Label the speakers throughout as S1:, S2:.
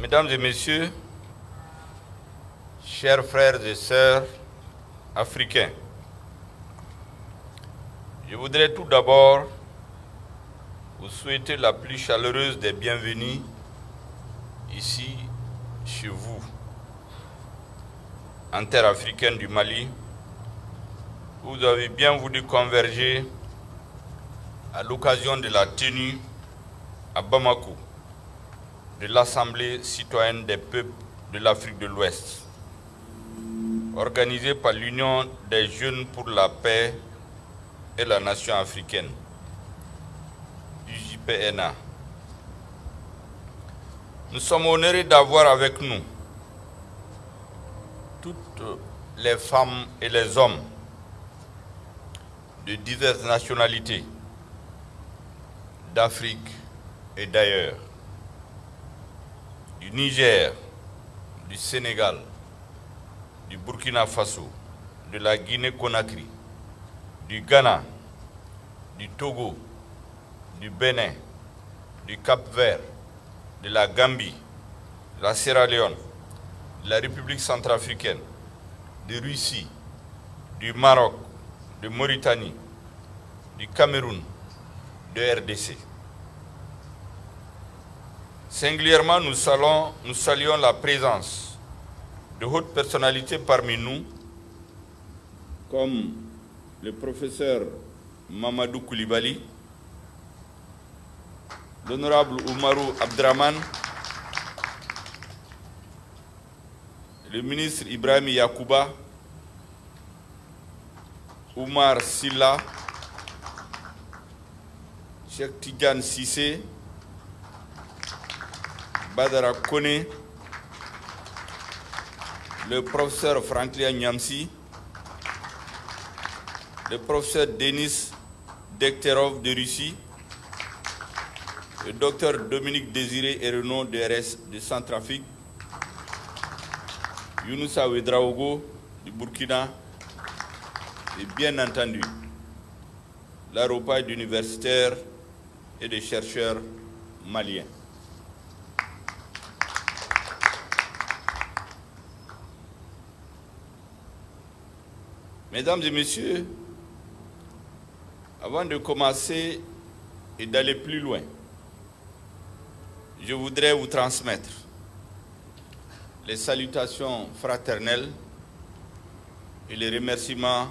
S1: Mesdames et Messieurs, chers frères et sœurs africains, je voudrais tout d'abord vous souhaiter la plus chaleureuse des bienvenues ici chez vous, en terre africaine du Mali. Vous avez bien voulu converger à l'occasion de la tenue à Bamako de l'Assemblée citoyenne des peuples de l'Afrique de l'Ouest, organisée par l'Union des jeunes pour la paix et la nation africaine, UJPNA. Nous sommes honorés d'avoir avec nous toutes les femmes et les hommes de diverses nationalités d'Afrique et d'ailleurs du Niger, du Sénégal, du Burkina Faso, de la Guinée-Conakry, du Ghana, du Togo, du Bénin, du Cap-Vert, de la Gambie, de la Sierra Leone, de la République centrafricaine, de Russie, du Maroc, de Mauritanie, du Cameroun, de RDC. Singulièrement, nous saluons, la présence de hautes personnalités parmi nous, comme le professeur Mamadou Koulibaly, l'honorable Oumarou Abdraman, le ministre Ibrahim Yakouba, Oumar Silla, Cheikh Tigan Sissé, Badara Kone, le professeur Franklin Nyamsi, le professeur Denis Dekterov de Russie, le docteur Dominique Désiré Renaud de RS de Centrafrique, Younousa Ouedraogo du Burkina, et bien entendu l'aéroport d'universitaires et des chercheurs maliens. Mesdames et messieurs, avant de commencer et d'aller plus loin, je voudrais vous transmettre les salutations fraternelles et les remerciements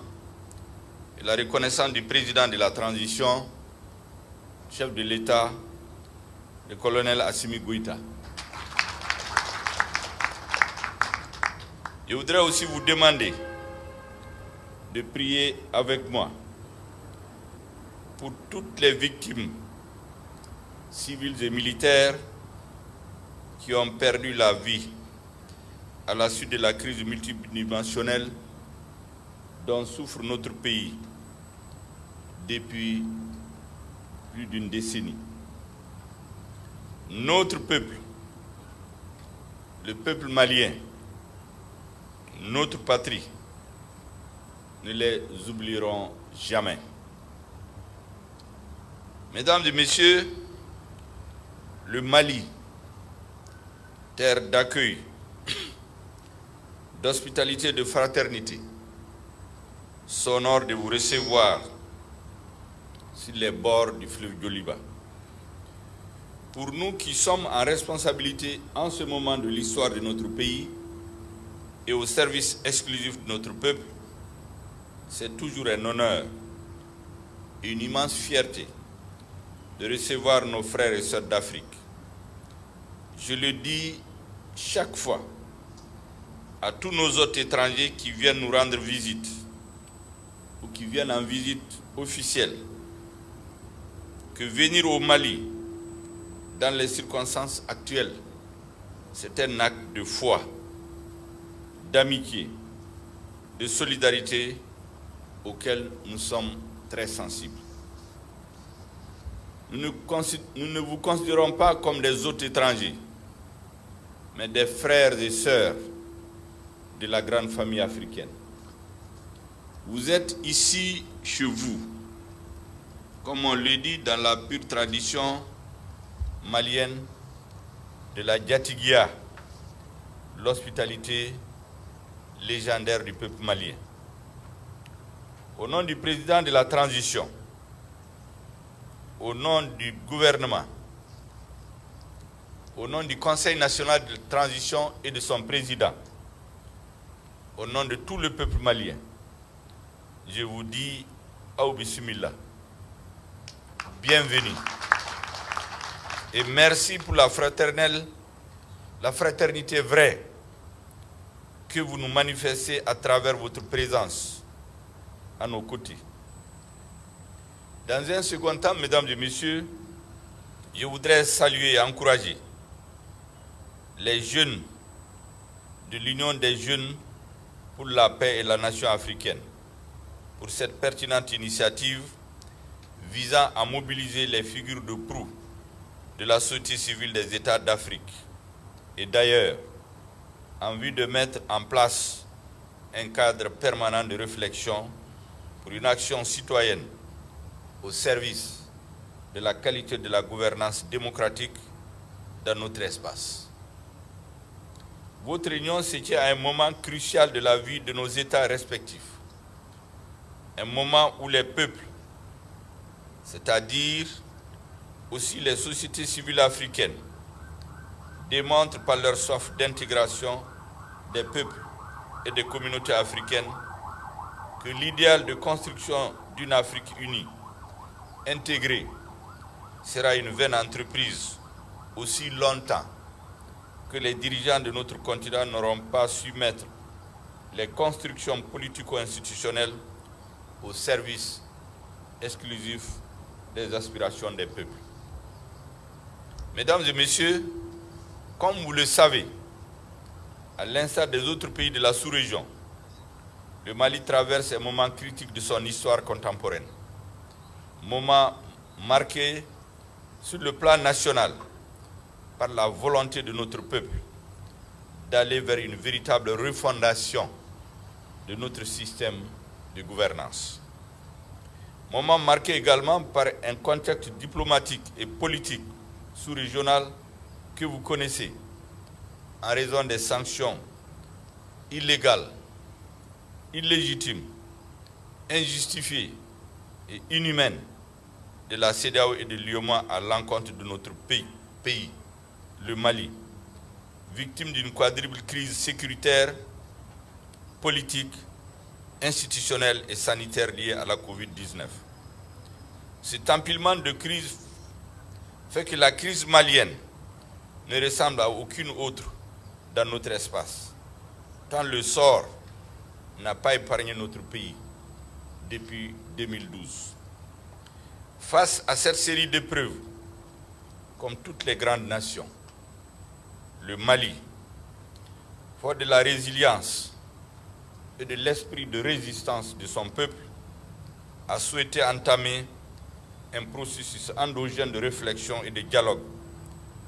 S1: et la reconnaissance du président de la transition, chef de l'État, le colonel Assimi Goïta. Je voudrais aussi vous demander de prier avec moi pour toutes les victimes civiles et militaires qui ont perdu la vie à la suite de la crise multidimensionnelle dont souffre notre pays depuis plus d'une décennie. Notre peuple, le peuple malien, notre patrie, ne les oublieront jamais. Mesdames et messieurs, le Mali, terre d'accueil, d'hospitalité, de fraternité, s'honore de vous recevoir sur les bords du fleuve Goliba. Pour nous qui sommes en responsabilité en ce moment de l'histoire de notre pays et au service exclusif de notre peuple, c'est toujours un honneur et une immense fierté de recevoir nos frères et sœurs d'Afrique. Je le dis chaque fois à tous nos autres étrangers qui viennent nous rendre visite ou qui viennent en visite officielle que venir au Mali dans les circonstances actuelles, c'est un acte de foi, d'amitié, de solidarité auquel nous sommes très sensibles. Nous ne, vous considérons pas comme des autres étrangers, mais des frères et sœurs de la grande famille africaine. Vous êtes ici chez vous, comme on le dit dans la pure tradition malienne de la Diatigia, l'hospitalité légendaire du peuple malien. Au nom du président de la transition, au nom du gouvernement, au nom du Conseil national de transition et de son président, au nom de tout le peuple malien, je vous dis Aou bienvenue. Et merci pour la fraternelle, la fraternité vraie que vous nous manifestez à travers votre présence à nos côtés. Dans un second temps, mesdames et messieurs, je voudrais saluer et encourager les jeunes de l'Union des jeunes pour la paix et la nation africaine pour cette pertinente initiative visant à mobiliser les figures de proue de la société civile des États d'Afrique et d'ailleurs en vue de mettre en place un cadre permanent de réflexion pour une action citoyenne au service de la qualité de la gouvernance démocratique dans notre espace. Votre réunion se tient à un moment crucial de la vie de nos États respectifs, un moment où les peuples, c'est-à-dire aussi les sociétés civiles africaines, démontrent par leur soif d'intégration des peuples et des communautés africaines que l'idéal de construction d'une Afrique unie, intégrée, sera une vaine entreprise aussi longtemps que les dirigeants de notre continent n'auront pas su mettre les constructions politico-institutionnelles au service exclusif des aspirations des peuples. Mesdames et messieurs, comme vous le savez, à l'instar des autres pays de la sous-région, le Mali traverse un moment critique de son histoire contemporaine. Moment marqué sur le plan national par la volonté de notre peuple d'aller vers une véritable refondation de notre système de gouvernance. Moment marqué également par un contexte diplomatique et politique sous-régional que vous connaissez en raison des sanctions illégales, illégitimes, injustifiées et inhumaines de la CEDEAO et de l'IOMA à l'encontre de notre pays, pays, le Mali, victime d'une quadruple crise sécuritaire, politique, institutionnelle et sanitaire liée à la COVID-19. Cet empilement de crises fait que la crise malienne ne ressemble à aucune autre dans notre espace, tant le sort n'a pas épargné notre pays depuis 2012. Face à cette série d'épreuves, comme toutes les grandes nations, le Mali, fort de la résilience et de l'esprit de résistance de son peuple, a souhaité entamer un processus endogène de réflexion et de dialogue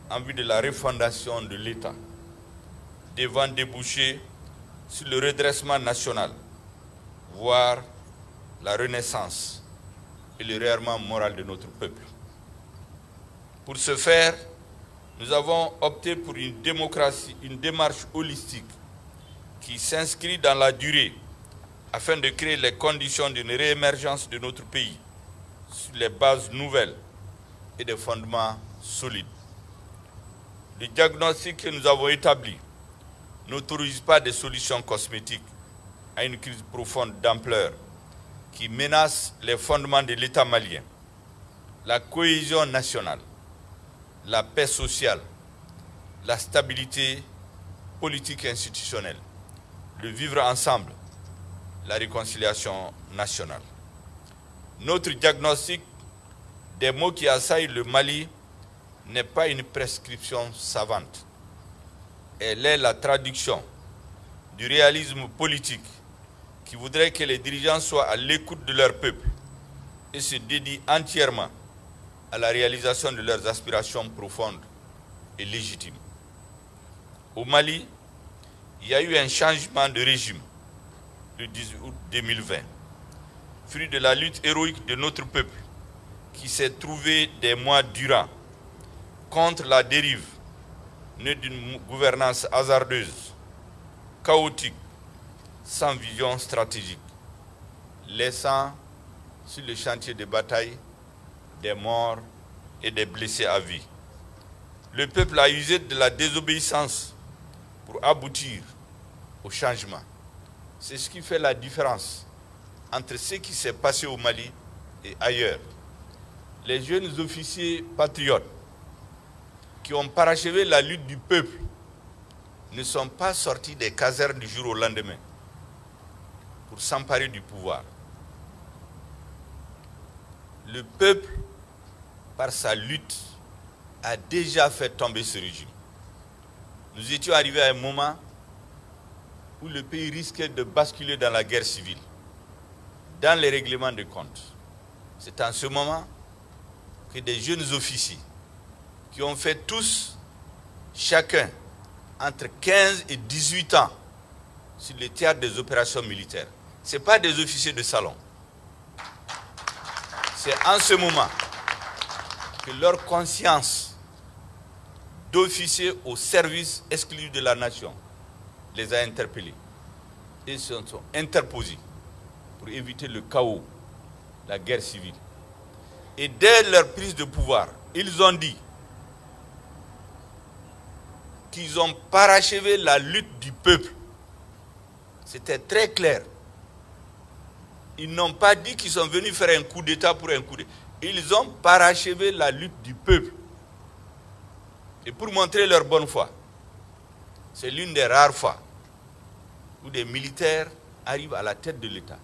S1: en vue de la refondation de l'État, devant déboucher sur le redressement national, voire la renaissance et le réarmement moral de notre peuple. Pour ce faire, nous avons opté pour une démocratie, une démarche holistique qui s'inscrit dans la durée afin de créer les conditions d'une réémergence de notre pays sur les bases nouvelles et des fondements solides. Le diagnostic que nous avons établi n'autorise pas des solutions cosmétiques à une crise profonde d'ampleur qui menace les fondements de l'État malien, la cohésion nationale, la paix sociale, la stabilité politique et institutionnelle, le vivre ensemble, la réconciliation nationale. Notre diagnostic des mots qui assaillent le Mali n'est pas une prescription savante. Elle est la traduction du réalisme politique qui voudrait que les dirigeants soient à l'écoute de leur peuple et se dédient entièrement à la réalisation de leurs aspirations profondes et légitimes. Au Mali, il y a eu un changement de régime le 18 août 2020, fruit de la lutte héroïque de notre peuple qui s'est trouvé des mois durant contre la dérive né d'une gouvernance hasardeuse, chaotique, sans vision stratégique, laissant sur le chantier de bataille des morts et des blessés à vie. Le peuple a usé de la désobéissance pour aboutir au changement. C'est ce qui fait la différence entre ce qui s'est passé au Mali et ailleurs. Les jeunes officiers patriotes qui ont parachevé la lutte du peuple ne sont pas sortis des casernes du jour au lendemain pour s'emparer du pouvoir. Le peuple, par sa lutte, a déjà fait tomber ce régime. Nous étions arrivés à un moment où le pays risquait de basculer dans la guerre civile, dans les règlements de comptes. C'est en ce moment que des jeunes officiers qui ont fait tous, chacun, entre 15 et 18 ans sur le théâtre des opérations militaires. Ce pas des officiers de salon. C'est en ce moment que leur conscience d'officiers au service exclusif de la nation les a interpellés et se sont interposés pour éviter le chaos, la guerre civile. Et dès leur prise de pouvoir, ils ont dit qu'ils ont parachevé la lutte du peuple. C'était très clair. Ils n'ont pas dit qu'ils sont venus faire un coup d'État pour un coup d'État. Ils ont parachevé la lutte du peuple. Et pour montrer leur bonne foi, c'est l'une des rares fois où des militaires arrivent à la tête de l'État.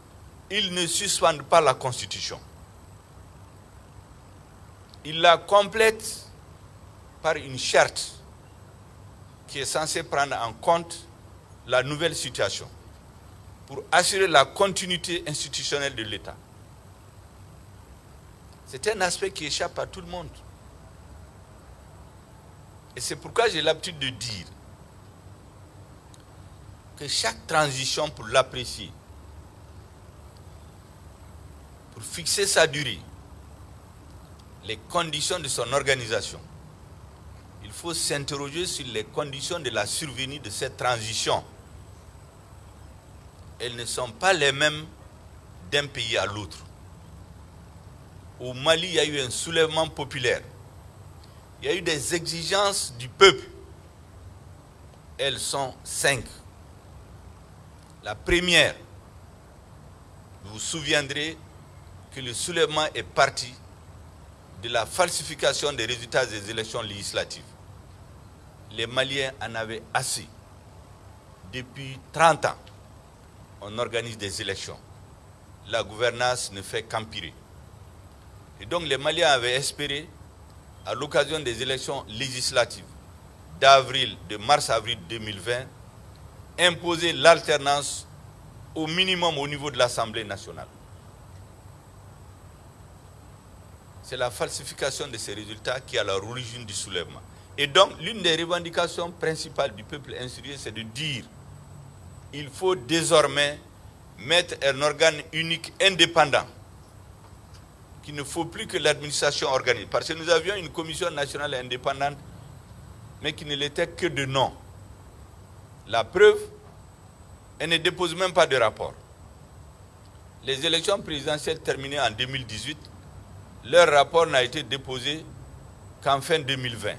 S1: Ils ne suspendent pas la Constitution. Ils la complètent par une charte qui est censée prendre en compte la nouvelle situation pour assurer la continuité institutionnelle de l'État. C'est un aspect qui échappe à tout le monde. Et c'est pourquoi j'ai l'habitude de dire que chaque transition, pour l'apprécier, pour fixer sa durée, les conditions de son organisation, faut s'interroger sur les conditions de la survenue de cette transition. Elles ne sont pas les mêmes d'un pays à l'autre. Au Mali, il y a eu un soulèvement populaire. Il y a eu des exigences du peuple. Elles sont cinq. La première, vous vous souviendrez que le soulèvement est parti de la falsification des résultats des élections législatives. Les Maliens en avaient assez. Depuis 30 ans, on organise des élections. La gouvernance ne fait qu'empirer. Et donc les Maliens avaient espéré, à l'occasion des élections législatives d'avril, de mars-avril 2020, imposer l'alternance au minimum au niveau de l'Assemblée nationale. C'est la falsification de ces résultats qui est à l'origine du soulèvement. Et donc, l'une des revendications principales du peuple insurgé, c'est de dire il faut désormais mettre un organe unique indépendant, qu'il ne faut plus que l'administration organise. Parce que nous avions une commission nationale indépendante, mais qui ne l'était que de nom. La preuve, elle ne dépose même pas de rapport. Les élections présidentielles terminées en 2018, leur rapport n'a été déposé qu'en fin 2020.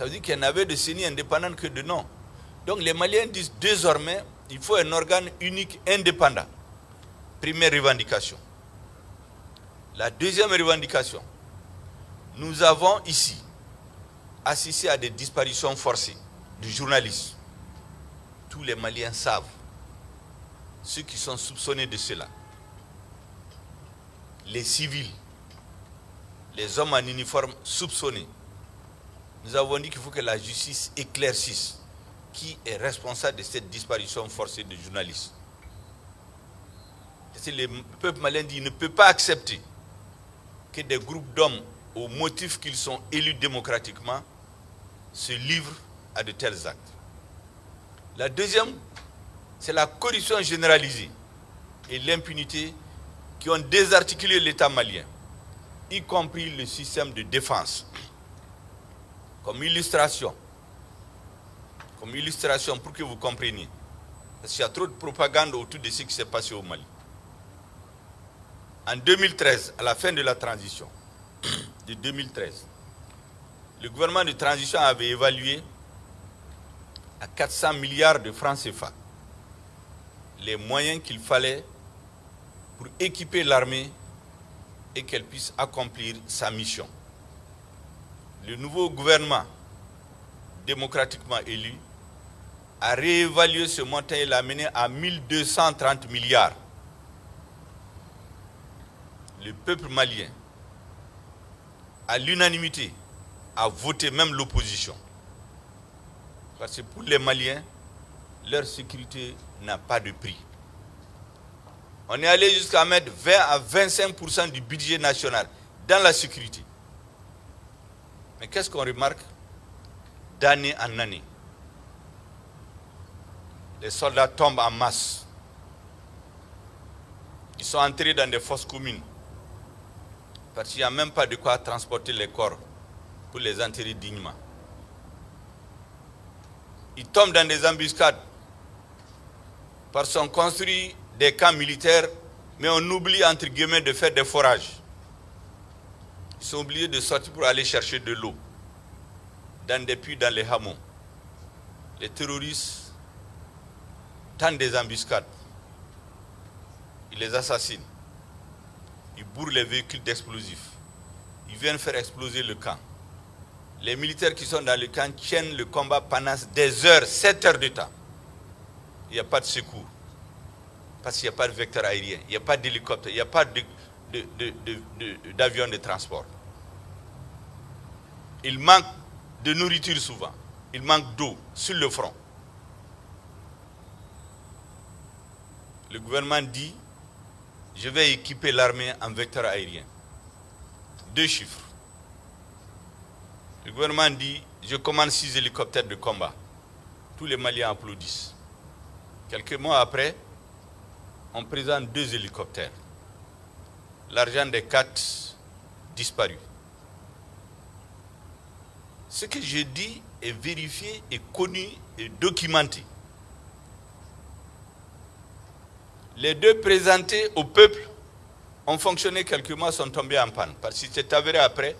S1: Ça veut dire qu'il n'y en avait de CENI indépendante que de nom. Donc les Maliens disent désormais, il faut un organe unique indépendant. Première revendication. La deuxième revendication, nous avons ici assisté à des disparitions forcées du journalistes. Tous les Maliens savent, ceux qui sont soupçonnés de cela. Les civils, les hommes en uniforme soupçonnés. Nous avons dit qu'il faut que la justice éclaircisse qui est responsable de cette disparition forcée de journalistes. le peuple malien dit ne peut pas accepter que des groupes d'hommes, au motif qu'ils sont élus démocratiquement, se livrent à de tels actes. La deuxième, c'est la corruption généralisée et l'impunité qui ont désarticulé l'État malien, y compris le système de défense. Comme illustration, comme illustration pour que vous compreniez, parce qu'il y a trop de propagande autour de ce qui s'est passé au Mali. En 2013, à la fin de la transition, de 2013, le gouvernement de transition avait évalué à 400 milliards de francs CFA les moyens qu'il fallait pour équiper l'armée et qu'elle puisse accomplir sa mission. Le nouveau gouvernement démocratiquement élu a réévalué ce montant et l'a mené à 1230 milliards. Le peuple malien, à l'unanimité, a voté même l'opposition. Parce que pour les Maliens, leur sécurité n'a pas de prix. On est allé jusqu'à mettre 20 à 25% du budget national dans la sécurité. Mais qu'est-ce qu'on remarque d'année en année Les soldats tombent en masse. Ils sont entrés dans des fosses communes. Parce qu'il n'y a même pas de quoi transporter les corps pour les enterrer dignement. Ils tombent dans des embuscades parce qu'on construit des camps militaires, mais on oublie entre guillemets de faire des forages. Ils sont obligés de sortir pour aller chercher de l'eau dans des puits, dans les hameaux. Les terroristes tentent des embuscades. Ils les assassinent. Ils bourrent les véhicules d'explosifs. Ils viennent faire exploser le camp. Les militaires qui sont dans le camp tiennent le combat pendant des heures, 7 heures de temps il n'y a pas de secours. Parce qu'il n'y a pas de vecteur aérien, il n'y a pas d'hélicoptère, il n'y a pas d'avion de, de, transport. Il manque de nourriture souvent. Il manque d'eau sur le front. Le gouvernement dit, je vais équiper l'armée en vecteur aérien. Deux chiffres. Le gouvernement dit, je commande six hélicoptères de combat. Tous les Maliens applaudissent. Quelques mois après, on présente deux hélicoptères. L'argent des quatre disparu. Ce que je dis est vérifié, et connu et documenté. Les deux présentés au peuple ont fonctionné quelques mois, sont tombés en panne. Parce qu'il s'est avéré après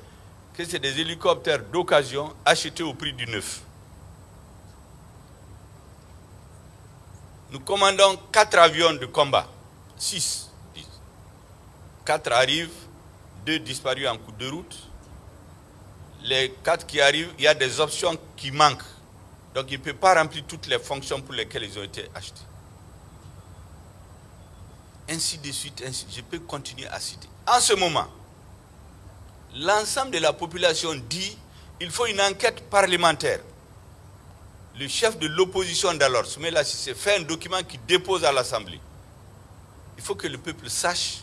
S1: que c'est des hélicoptères d'occasion achetés au prix du neuf. Nous commandons quatre avions de combat. Six. Quatre arrivent, deux disparus en coup de route. Les quatre qui arrivent, il y a des options qui manquent. Donc il ne peut pas remplir toutes les fonctions pour lesquelles ils ont été achetés. Ainsi de suite, ainsi, je peux continuer à citer. En ce moment, l'ensemble de la population dit qu'il faut une enquête parlementaire le chef de l'opposition d'alors, Soumela Sissé, fait un document qui dépose à l'Assemblée. Il faut que le peuple sache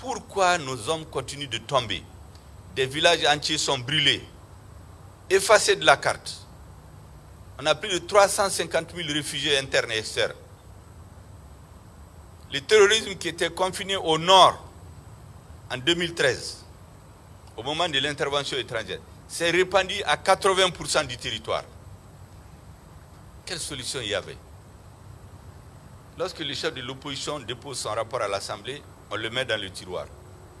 S1: pourquoi nos hommes continuent de tomber? Des villages entiers sont brûlés, effacés de la carte. On a plus de 350 000 réfugiés internes et externes. Le terrorisme qui était confiné au nord en 2013, au moment de l'intervention étrangère, s'est répandu à 80% du territoire quelle solution y avait? Lorsque le chef de l'opposition dépose son rapport à l'Assemblée, on le met dans le tiroir.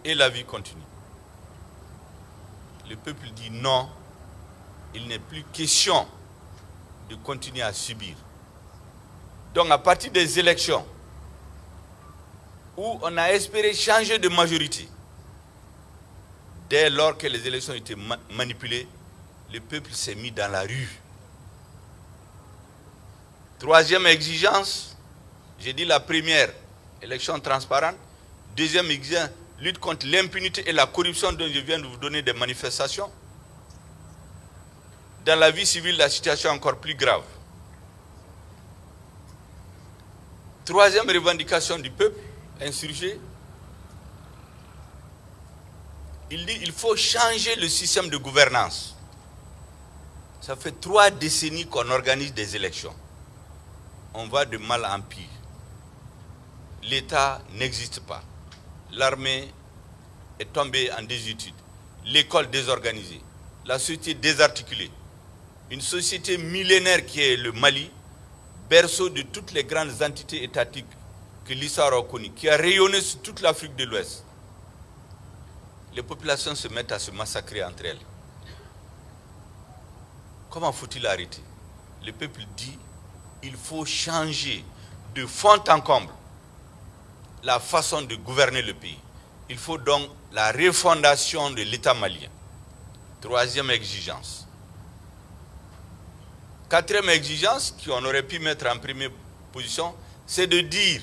S1: Et la vie continue. Le peuple dit non, il n'est plus question de continuer à subir. Donc à partir des élections, où on a espéré changer de majorité, dès lors que les élections étaient manipulées, le peuple s'est mis dans la rue Troisième exigence, j'ai dit la première, élection transparente. Deuxième exigence, lutte contre l'impunité et la corruption dont je viens de vous donner des manifestations. Dans la vie civile, la situation est encore plus grave. Troisième revendication du peuple insurgé, il dit qu'il faut changer le système de gouvernance. Ça fait trois décennies qu'on organise des élections on va de mal en pire. L'État n'existe pas. L'armée est tombée en désuétude. L'école désorganisée. la société désarticulée, une société millénaire qui est le Mali, berceau de toutes les grandes entités étatiques que l'histoire a connues, qui a rayonné sur toute l'Afrique de l'Ouest. Les populations se mettent à se massacrer entre elles. Comment faut-il arrêter? Le peuple dit il faut changer de fond en comble la façon de gouverner le pays. Il faut donc la refondation de l'État malien. Troisième exigence. Quatrième exigence qu'on aurait pu mettre en première position, c'est de dire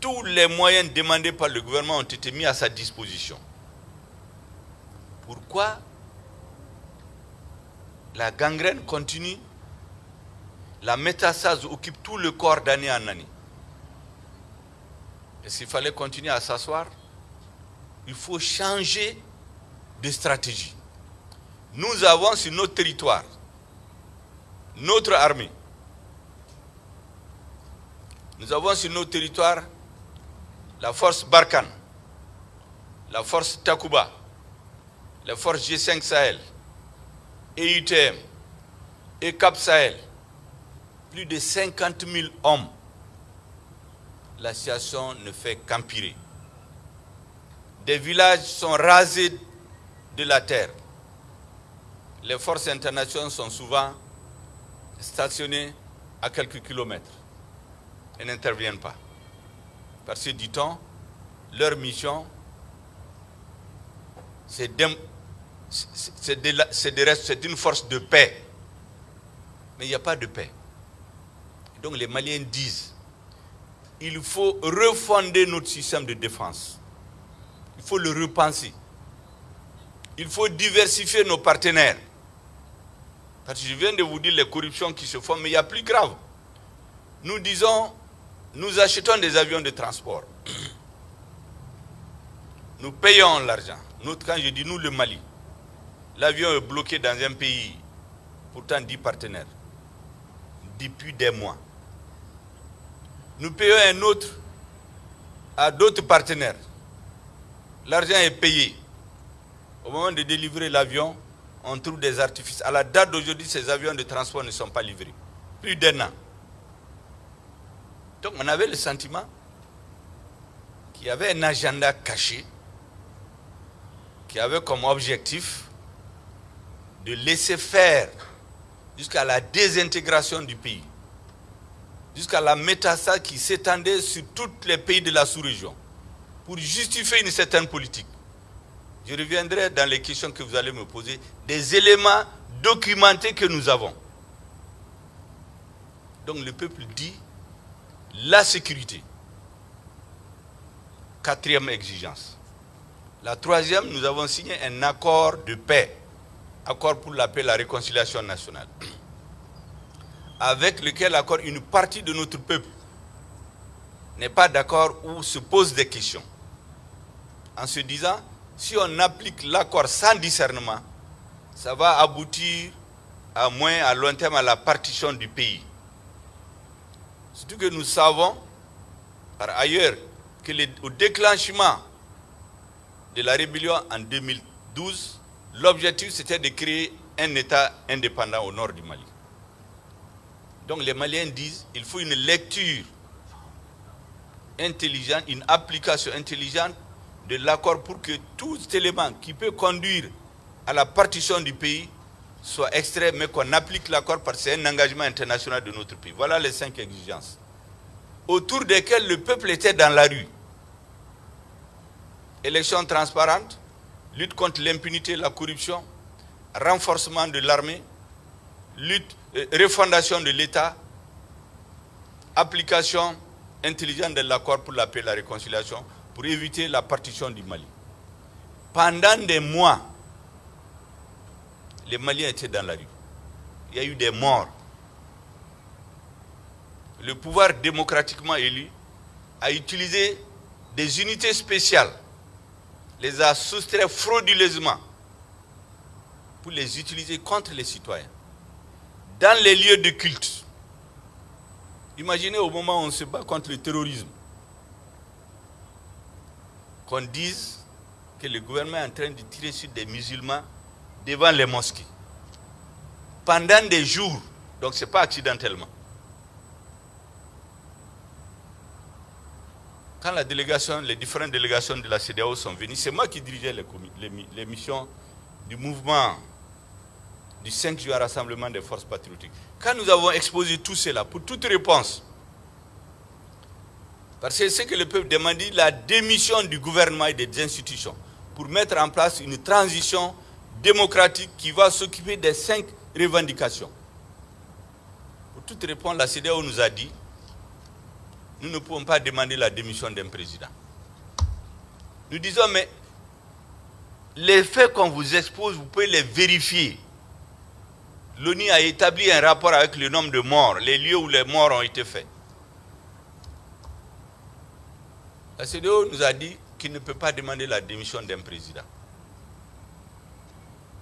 S1: tous les moyens demandés par le gouvernement ont été mis à sa disposition. Pourquoi la gangrène continue, la métastase occupe tout le corps d'année en année Et s'il fallait continuer à s'asseoir Il faut changer de stratégie. Nous avons sur notre territoire notre armée. Nous avons sur notre territoire la force Barkhane, la force Takuba, la force G5 Sahel, EITM et Cap Sahel. Plus de 50 000 hommes. La situation ne fait qu'empirer. Des villages sont rasés de la terre. Les forces internationales sont souvent stationnées à quelques kilomètres et n'interviennent pas. Parce que, dit-on, leur mission, c'est une force de paix. Mais il n'y a pas de paix. Donc les Maliens disent, il faut refonder notre système de défense. Il faut le repenser. Il faut diversifier nos partenaires. Parce que je viens de vous dire les corruptions qui se font, mais il y a plus grave. Nous disons, nous achetons des avions de transport. Nous payons l'argent. Quand je dis nous, le Mali, l'avion est bloqué dans un pays, pourtant dix partenaires, depuis des mois. Nous payons un autre à d'autres partenaires. L'argent est payé. Au moment de délivrer l'avion, on trouve des artifices. À la date d'aujourd'hui, ces avions de transport ne sont pas livrés. Plus d'un an. Donc on avait le sentiment qu'il y avait un agenda caché qui avait comme objectif de laisser faire jusqu'à la désintégration du pays, jusqu'à la métastase qui s'étendait sur tous les pays de la sous-région, pour justifier une certaine politique. Je reviendrai dans les questions que vous allez me poser, des éléments documentés que nous avons. Donc le peuple dit la sécurité. Quatrième exigence. La troisième, nous avons signé un accord de paix, accord pour la paix et la réconciliation nationale, avec lequel accord une partie de notre peuple n'est pas d'accord ou se pose des questions. En se disant, si on applique l'accord sans discernement, ça va aboutir à moins à long terme à la partition du pays. Surtout que nous savons, par ailleurs, que au déclenchement de la rébellion en 2012, l'objectif c'était de créer un État indépendant au nord du Mali. Donc les Maliens disent qu'il faut une lecture intelligente, une application intelligente de l'accord pour que tout élément qui peut conduire à la partition du pays soit extrait, mais qu'on applique l'accord parce que c'est un engagement international de notre pays. Voilà les cinq exigences autour desquelles le peuple était dans la rue. Élections transparentes, lutte contre l'impunité la corruption, renforcement de l'armée, lutte, euh, refondation de l'État, application intelligente de l'accord pour la paix et la réconciliation pour éviter la partition du Mali. Pendant des mois, les Maliens étaient dans la rue. Il y a eu des morts. Le pouvoir démocratiquement élu a utilisé des unités spéciales, les a soustraits frauduleusement pour les utiliser contre les citoyens. Dans les lieux de culte. Imaginez au moment où on se bat contre le terrorisme, qu'on dise que le gouvernement est en train de tirer sur des musulmans devant les mosquées. Pendant des jours, donc ce n'est pas accidentellement. Quand la délégation, les différentes délégations de la CDAO sont venues, c'est moi qui dirigeais les, missions du mouvement du 5 juin Rassemblement des forces patriotiques. Quand nous avons exposé tout cela, pour toute réponse, parce que c'est que le peuple demandait la démission du gouvernement et des institutions pour mettre en place une transition démocratique qui va s'occuper des cinq revendications. Pour toute réponse, la CDAO nous a dit nous ne pouvons pas demander la démission d'un président. Nous disons, mais les faits qu'on vous expose, vous pouvez les vérifier. L'ONU a établi un rapport avec le nombre de morts, les lieux où les morts ont été faits. La CDO nous a dit qu'il ne peut pas demander la démission d'un président.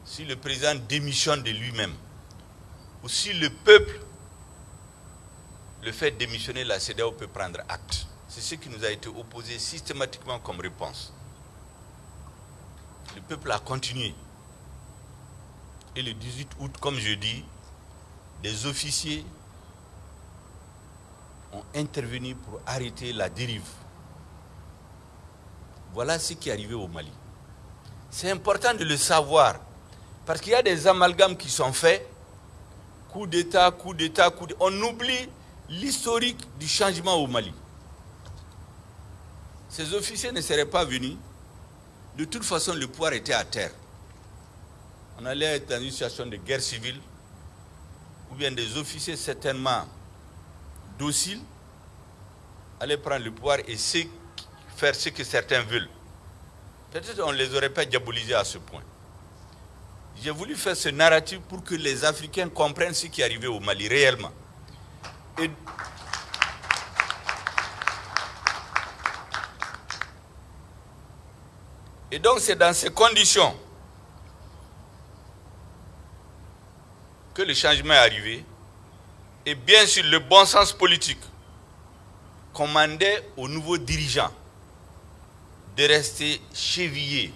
S1: Si le président démissionne de lui-même, ou si le peuple le fait démissionner, la CDAO peut prendre acte. C'est ce qui nous a été opposé systématiquement comme réponse. Le peuple a continué. Et le 18 août, comme je dis, des officiers ont intervenu pour arrêter la dérive. Voilà ce qui est arrivé au Mali. C'est important de le savoir, parce qu'il y a des amalgames qui sont faits. Coup d'État, coup d'État, coup d'État. On oublie l'historique du changement au Mali. Ces officiers ne seraient pas venus. De toute façon, le pouvoir était à terre. On allait être dans une situation de guerre civile, ou bien des officiers certainement dociles allaient prendre le pouvoir et faire ce que certains veulent. Peut-être on ne les aurait pas diabolisés à ce point. J'ai voulu faire ce narratif pour que les Africains comprennent ce qui arrivé au Mali réellement. Et, donc c'est dans ces conditions que le changement est arrivé. Et bien sûr, le bon sens politique commandait aux nouveaux dirigeants de rester chevillés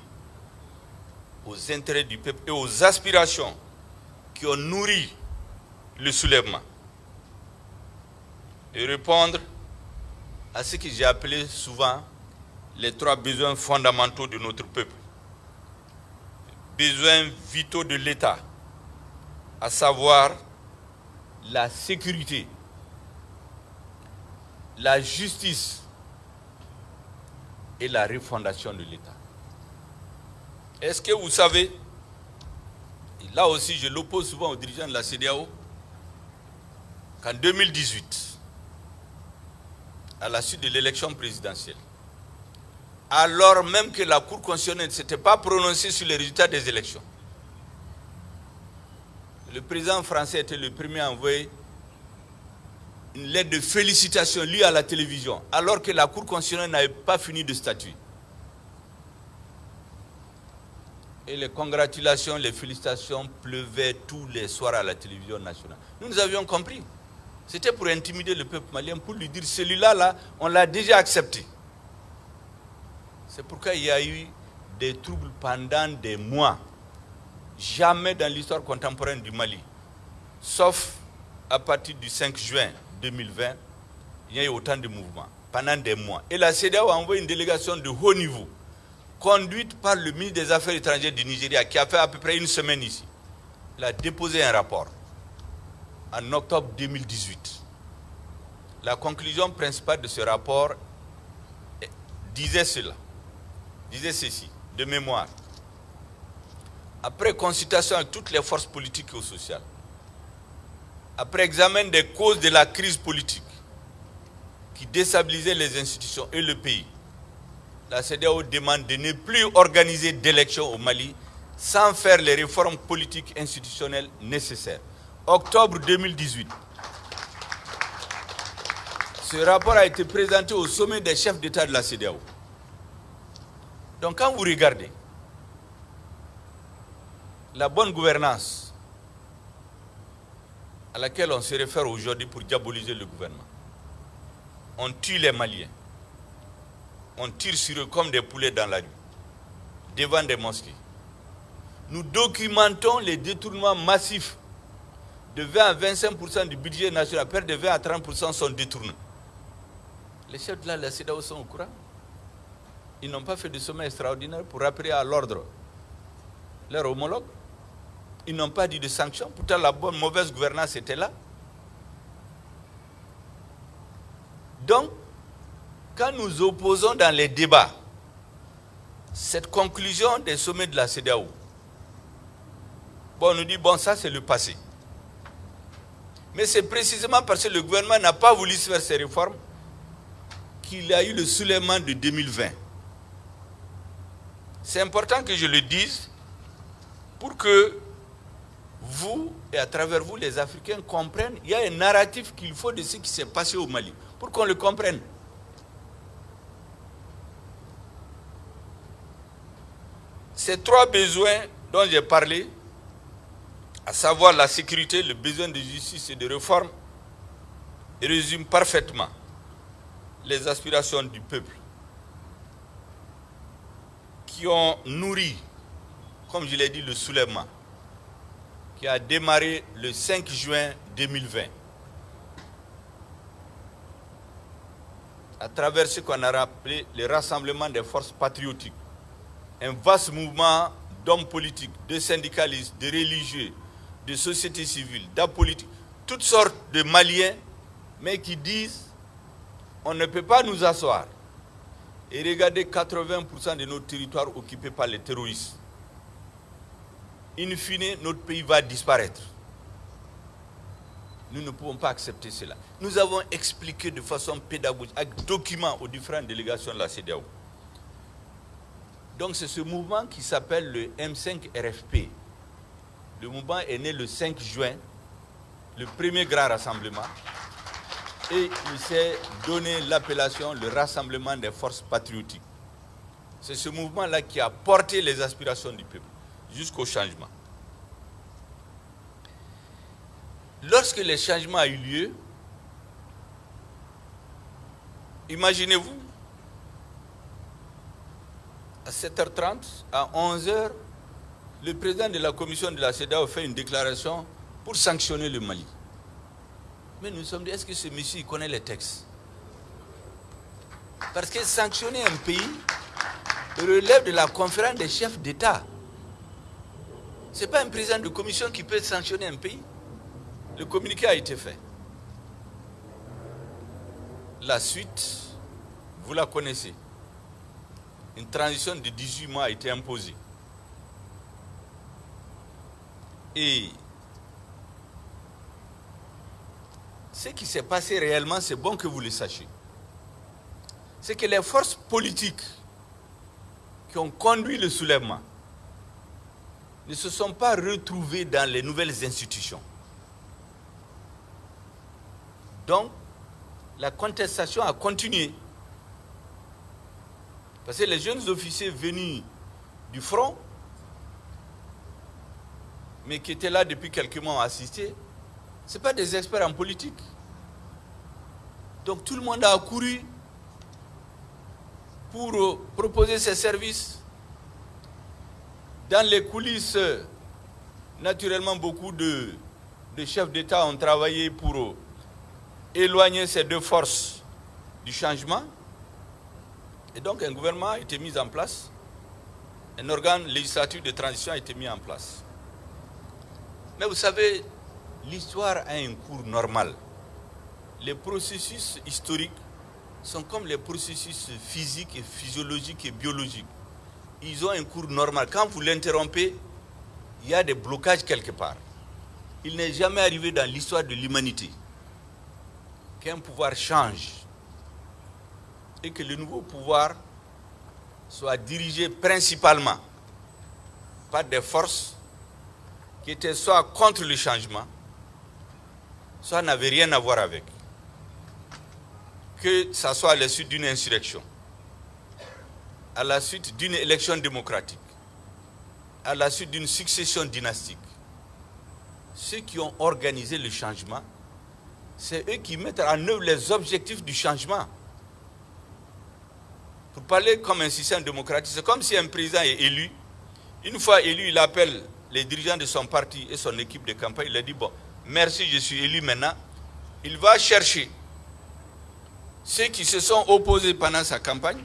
S1: aux intérêts du peuple et aux aspirations qui ont nourri le soulèvement et répondre à ce que j'ai appelé souvent les trois besoins fondamentaux de notre peuple. Besoins vitaux de l'État, à savoir la sécurité, la justice et la refondation de l'État. Est-ce que vous savez, et là aussi je l'oppose souvent aux dirigeants de la CDAO, qu'en 2018, à la suite de l'élection présidentielle, alors même que la Cour constitutionnelle ne s'était pas prononcée sur les résultats des élections. Le président français était le premier à envoyer une lettre de félicitations lue à la télévision, alors que la Cour constitutionnelle n'avait pas fini de statuer. Et les congratulations, les félicitations pleuvaient tous les soirs à la télévision nationale. Nous, nous avions compris. C'était pour intimider le peuple malien, pour lui dire celui-là, là, on l'a déjà accepté. C'est pourquoi il y a eu des troubles pendant des mois. Jamais dans l'histoire contemporaine du Mali, sauf à partir du 5 juin 2020, il y a eu autant de mouvements pendant des mois. Et la CEDEAO a envoyé une délégation de haut niveau, conduite par le ministre des Affaires étrangères du Nigeria, qui a fait à peu près une semaine ici. Il a déposé un rapport en octobre 2018. La conclusion principale de ce rapport disait cela, disait ceci, de mémoire. Après consultation avec toutes les forces politiques et sociales, après examen des causes de la crise politique qui déstabilisait les institutions et le pays, la CDAO demande de ne plus organiser d'élections au Mali sans faire les réformes politiques institutionnelles nécessaires octobre 2018. Ce rapport a été présenté au sommet des chefs d'État de la CDAO. Donc quand vous regardez la bonne gouvernance à laquelle on se réfère aujourd'hui pour diaboliser le gouvernement, on tue les Maliens, on tire sur eux comme des poulets dans la rue, devant des mosquées. nous documentons les détournements massifs de 20 à 25% du budget national, près de 20 à 30% sont détournés. Les chefs de la CEDAO sont au courant. Ils n'ont pas fait de sommet extraordinaire pour rappeler à l'ordre leurs homologues. Ils n'ont pas dit de sanctions. Pourtant, la bonne, mauvaise gouvernance était là. Donc, quand nous opposons dans les débats cette conclusion des sommets de la CEDAO, bon, on nous dit, bon, ça c'est le passé. Mais c'est précisément parce que le gouvernement n'a pas voulu faire ces réformes qu'il a eu le soulèvement de 2020. C'est important que je le dise pour que vous et à travers vous les Africains comprennent, il y a un narratif qu'il faut de ce qui s'est passé au Mali, pour qu'on le comprenne. Ces trois besoins dont j'ai parlé, à savoir la sécurité, le besoin de justice et de réforme, résument parfaitement les aspirations du peuple qui ont nourri, comme je l'ai dit, le soulèvement qui a démarré le 5 juin 2020. À travers ce qu'on a rappelé le rassemblement des forces patriotiques, un vaste mouvement d'hommes politiques, de syndicalistes, de religieux, de sociétés civiles, d'apolitiques, toutes sortes de Maliens, mais qui disent on ne peut pas nous asseoir et regarder 80% de nos territoires occupés par les terroristes in fine, notre pays va disparaître. Nous ne pouvons pas accepter cela. Nous avons expliqué de façon pédagogique, avec documents aux différentes délégations de la CDAO. Donc c'est ce mouvement qui s'appelle le M5 RFP. Le mouvement est né le 5 juin, le premier grand rassemblement, et il s'est donné l'appellation le Rassemblement des forces patriotiques. C'est ce mouvement-là qui a porté les aspirations du peuple jusqu'au changement. Lorsque le changement a eu lieu, imaginez-vous, à 7h30, à 11h, le président de la commission de la CEDAO fait une déclaration pour sanctionner le Mali. Mais nous sommes dit, est-ce que ce monsieur connaît les textes? Parce que sanctionner un pays relève de la conférence des chefs d'État. Ce n'est pas un président de commission qui peut sanctionner un pays. Le communiqué a été fait. La suite, vous la connaissez. Une transition de 18 mois a été imposée. Et ce qui s'est passé réellement, c'est bon que vous le sachiez. C'est que les forces politiques qui ont conduit le soulèvement ne se sont pas retrouvés dans les nouvelles institutions. Donc, la contestation a continué. Parce que les jeunes officiers venus du front, mais qui étaient là depuis quelques mois assistés, ce pas des experts en politique. Donc tout le monde a accouru pour proposer ses services dans les coulisses, naturellement, beaucoup de, chefs d'État ont travaillé pour éloigner ces deux forces du changement. Et donc un gouvernement a été mis en place, un organe législatif de transition a été mis en place. Mais vous savez, l'histoire a un cours normal. Les processus historiques sont comme les processus physiques et physiologiques et biologiques ils ont un cours normal. Quand vous l'interrompez, il y a des blocages quelque part. Il n'est jamais arrivé dans l'histoire de l'humanité qu'un pouvoir change et que le nouveau pouvoir soit dirigé principalement par des forces qui étaient soit contre le changement, soit n'avaient rien à voir avec. Que ce soit à la suite d'une insurrection à la suite d'une élection démocratique, à la suite d'une succession dynastique, ceux qui ont organisé le changement, c'est eux qui mettent en œuvre les objectifs du changement. Pour parler comme un système démocratique, c'est comme si un président est élu, Une fois élu, il appelle les dirigeants de son parti et son équipe de campagne. Il leur dit, bon, merci, je suis élu maintenant. Il va chercher ceux qui se sont opposés pendant sa campagne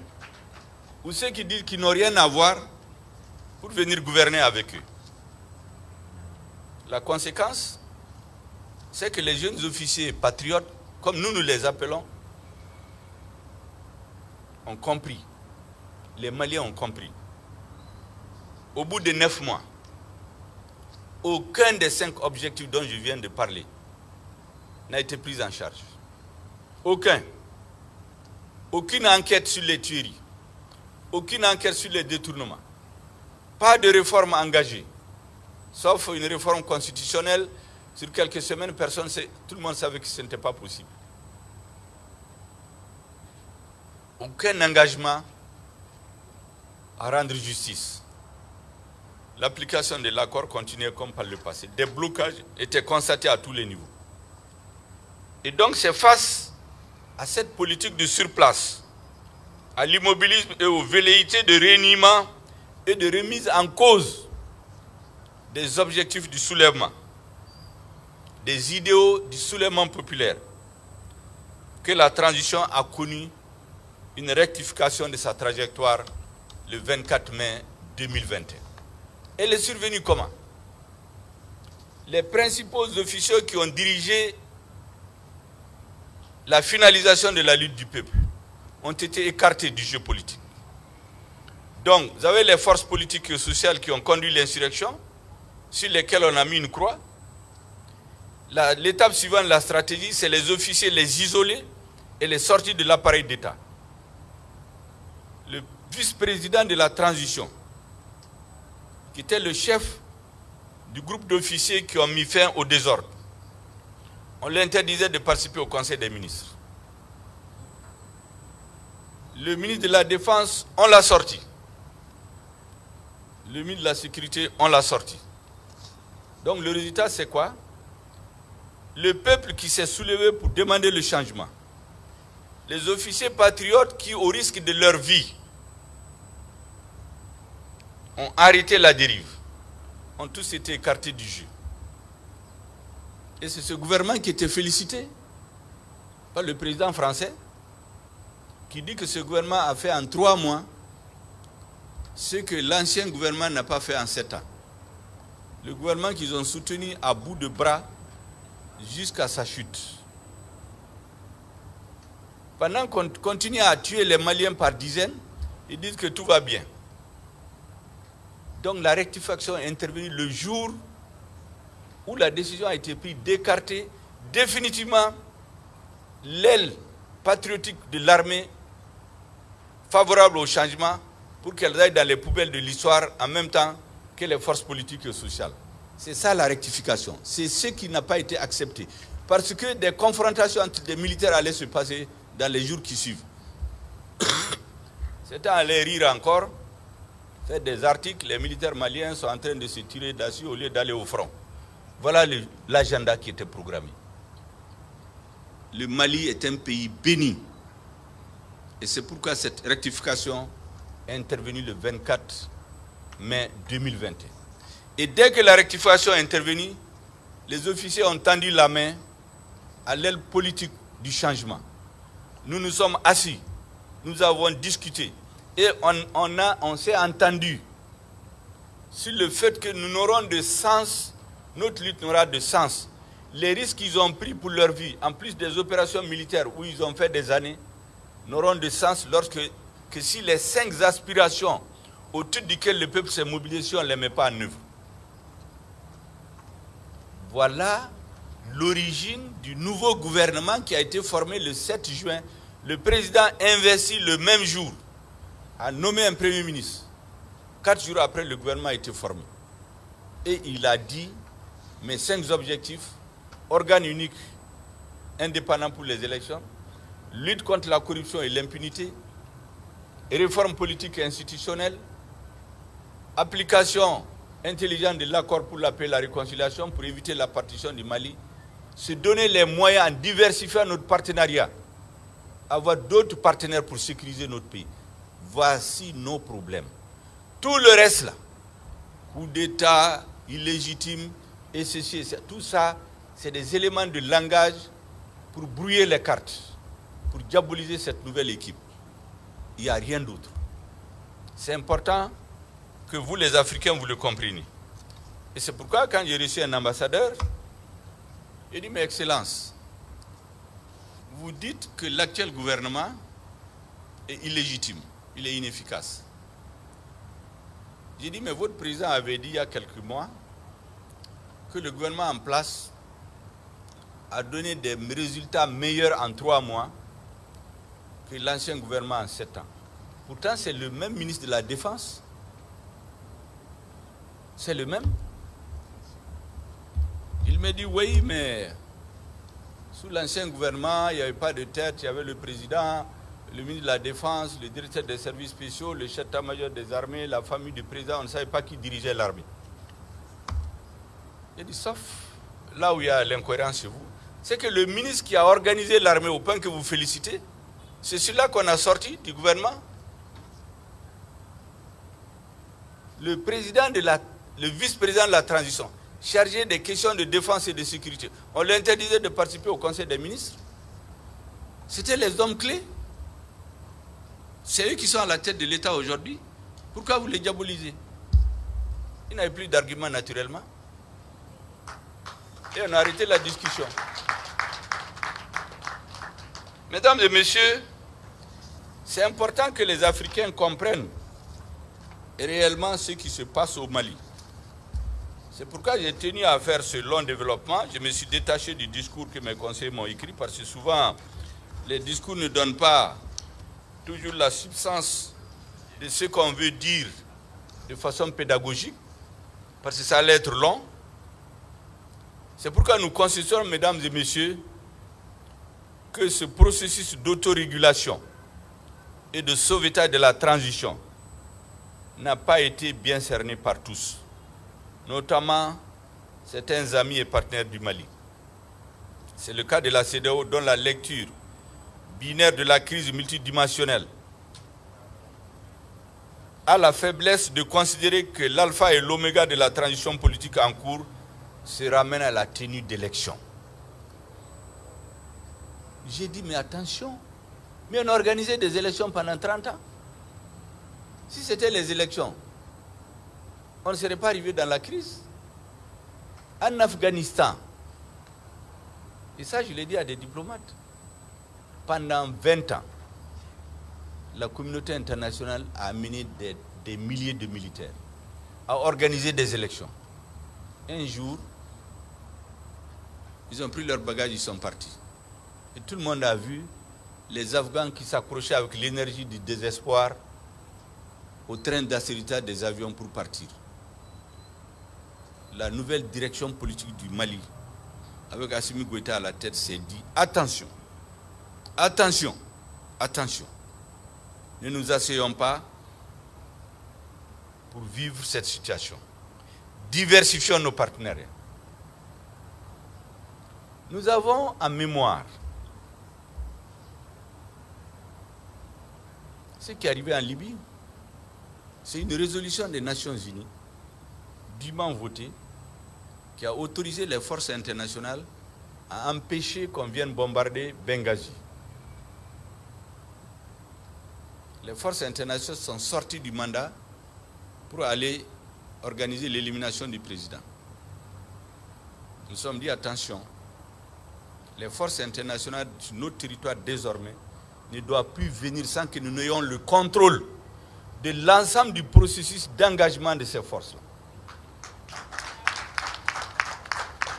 S1: ou ceux qui disent qu'ils n'ont rien à voir pour venir gouverner avec eux. La conséquence, c'est que les jeunes officiers patriotes, comme nous nous les appelons, ont compris. Les Maliens ont compris. Au bout de neuf mois, aucun des cinq objectifs dont je viens de parler n'a été pris en charge. Aucun. Aucune enquête sur les tueries. Aucune enquête sur les détournements. Pas de réforme engagée. Sauf une réforme constitutionnelle. Sur quelques semaines, personne sait, tout le monde savait que ce n'était pas possible. Aucun engagement à rendre justice. L'application de l'accord continuait comme par le passé. Des blocages étaient constatés à tous les niveaux. Et donc c'est face à cette politique de surplace, à l'immobilisme et aux velléités de réuniment et de remise en cause des objectifs du soulèvement, des idéaux du soulèvement populaire, que la transition a connu une rectification de sa trajectoire le 24 mai 2021. Elle est survenue comment? Les principaux officiels qui ont dirigé la finalisation de la lutte du peuple ont été écartés du jeu politique. Donc, vous avez les forces politiques et sociales qui ont conduit l'insurrection, sur lesquelles on a mis une croix. L'étape suivante de la stratégie, c'est les officiers, les isoler et les sortir de l'appareil d'État. Le vice-président de la transition, qui était le chef du groupe d'officiers qui ont mis fin au désordre, on l'interdisait de participer au Conseil des ministres. Le ministre de la Défense, on l'a sorti. Le ministre de la Sécurité, on l'a sorti. Donc le résultat, c'est quoi? Le peuple qui s'est soulevé pour demander le changement. Les officiers patriotes qui, au risque de leur vie, ont arrêté la dérive, ont tous été écartés du jeu. Et c'est ce gouvernement qui était félicité par le président français, qui dit que ce gouvernement a fait en trois mois ce que l'ancien gouvernement n'a pas fait en sept ans. Le gouvernement qu'ils ont soutenu à bout de bras jusqu'à sa chute. Pendant qu'on continue à tuer les Maliens par dizaines, ils disent que tout va bien. Donc la rectification est intervenue le jour où la décision a été prise d'écarter définitivement l'aile patriotique de l'armée favorable au changement pour qu'elle aille dans les poubelles de l'histoire en même temps que les forces politiques et sociales. C'est ça la rectification. C'est ce qui n'a pas été accepté. Parce que des confrontations entre des militaires allaient se passer dans les jours qui suivent. C'était aller rire encore, faire des articles, les militaires maliens sont en train de se tirer dessus au lieu d'aller au front. Voilà l'agenda qui était programmé. Le Mali est un pays béni. Et c'est pourquoi cette rectification est intervenue le 24 mai 2021. Et dès que la rectification est intervenue, les officiers ont tendu la main à l'aile politique du changement. Nous nous sommes assis, nous avons discuté et on, on, on s'est entendu sur le fait que nous n'aurons de sens notre lutte n'aura de sens. Les risques qu'ils ont pris pour leur vie, en plus des opérations militaires où ils ont fait des années, n'auront de sens lorsque que si les cinq aspirations autour desquelles le peuple s'est mobilisé, on ne les met pas en œuvre. Voilà l'origine du nouveau gouvernement qui a été formé le 7 juin. Le président investi le même jour a nommé un premier ministre. Quatre jours après, le gouvernement a été formé. Et il a dit mes cinq objectifs, organe unique indépendant pour les élections, lutte contre la corruption et l'impunité, réforme politique et institutionnelle, application intelligente de l'accord pour la paix et la réconciliation pour éviter la partition du Mali, se donner les moyens en diversifiant notre partenariat, avoir d'autres partenaires pour sécuriser notre pays. Voici nos problèmes. Tout le reste là, coup d'État illégitime, et ceci, tout ça, c'est des éléments de langage pour brouiller les cartes, pour diaboliser cette nouvelle équipe. Il n'y a rien d'autre. C'est important que vous, les Africains, vous le compreniez. Et c'est pourquoi, quand j'ai reçu un ambassadeur, il dit, mais Excellence, vous dites que l'actuel gouvernement est illégitime, il est inefficace. J'ai dit, mais votre président avait dit il y a quelques mois que le gouvernement en place a donné des résultats meilleurs en trois mois l'ancien gouvernement en sept ans. Pourtant, c'est le même ministre de la Défense. C'est le même. Il me dit, oui, mais sous l'ancien gouvernement, il n'y avait pas de tête, il y avait le président, le ministre de la Défense, le directeur des services spéciaux, le chef d'état-major des armées, la famille du président, on ne savait pas qui dirigeait l'armée. Il dit, sauf là où il y a l'incohérence chez vous, c'est que le ministre qui a organisé l'armée au point que vous félicitez, c'est celui-là qu'on a sorti du gouvernement. Le président de la, le vice-président de la transition, chargé des questions de défense et de sécurité, on lui interdisait de participer au conseil des ministres. C'était les hommes clés. C'est eux qui sont à la tête de l'État aujourd'hui. Pourquoi vous les diabolisez? Ils n'avaient plus d'arguments naturellement. Et on a arrêté la discussion. Mesdames et messieurs, c'est important que les Africains comprennent réellement ce qui se passe au Mali. C'est pourquoi j'ai tenu à faire ce long développement. Je me suis détaché du discours que mes conseillers m'ont écrit parce que souvent, les discours ne donnent pas toujours la substance de ce qu'on veut dire de façon pédagogique, parce que ça allait être long. C'est pourquoi nous constatons, mesdames et messieurs, que ce processus d'autorégulation et de sauvetage de la transition n'a pas été bien cerné par tous, notamment certains amis et partenaires du Mali. C'est le cas de la CDO dont la lecture binaire de la crise multidimensionnelle a la faiblesse de considérer que l'alpha et l'oméga de la transition politique en cours se ramènent à la tenue d'élections. J'ai dit, mais attention, mais on a organisé des élections pendant 30 ans. Si c'était les élections, on ne serait pas arrivé dans la crise. En Afghanistan, et ça je l'ai dit à des diplomates, pendant 20 ans, la communauté internationale a amené des, milliers de militaires à organiser des élections. Un jour, ils ont pris leur bagage, ils sont partis. Et tout le monde a vu les Afghans qui s'accrochaient avec l'énergie du désespoir au train d'assurité des avions pour partir. La nouvelle direction politique du Mali, avec Assimi Goïta à la tête, s'est dit attention, Attention, attention. Ne nous asseyons pas pour vivre cette situation. Diversifions nos partenariats. Nous avons en mémoire ce qui est arrivé en Libye. C'est une résolution des Nations Unies, dûment votée, qui a autorisé les forces internationales à empêcher qu'on vienne bombarder Benghazi. les forces internationales sont sorties du mandat pour aller organiser l'élimination du président. Nous sommes dit attention, les forces internationales sur notre territoire désormais ne doivent plus venir sans que nous n'ayons le contrôle de l'ensemble du processus d'engagement de ces forces-là.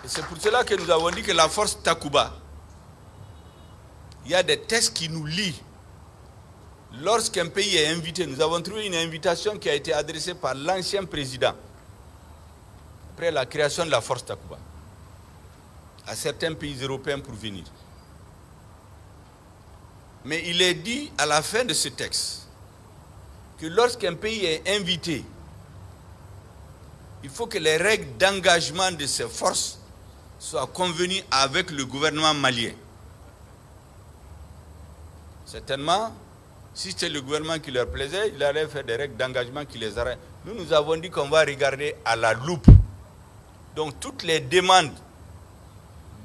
S1: C'est pour cela que nous avons dit que la force Takuba, il y a des tests qui nous lient Lorsqu'un pays est invité, nous avons trouvé une invitation qui a été adressée par l'ancien président, après la création de la force Takuba, à certains pays européens pour venir. Mais il est dit à la fin de ce texte que lorsqu'un pays est invité, il faut que les règles d'engagement de ces forces soient convenues avec le gouvernement malien. Certainement, si c'était le gouvernement qui leur plaisait, il allait faire des règles d'engagement qui les nous nous avons dit qu'on va regarder à la loupe. Donc toutes les demandes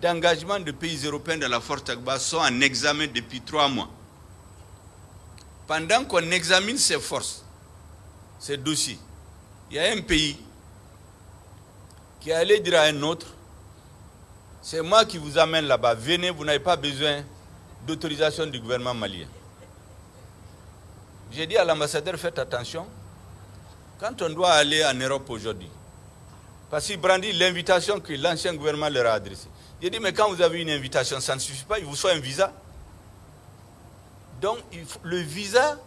S1: d'engagement de pays européens de la force Tagba sont en examen depuis trois mois. Pendant qu'on examine ces forces, ces dossiers, il y a un pays qui allé dire à un autre, c'est moi qui vous amène là-bas, venez, vous n'avez pas besoin d'autorisation du gouvernement malien. J'ai dit à l'ambassadeur, faites attention, quand on doit aller en Europe aujourd'hui, parce qu'il brandit l'invitation que l'ancien gouvernement leur a adressée. J'ai dit, mais quand vous avez une invitation, ça ne suffit pas, il vous faut un visa. Donc, le visa,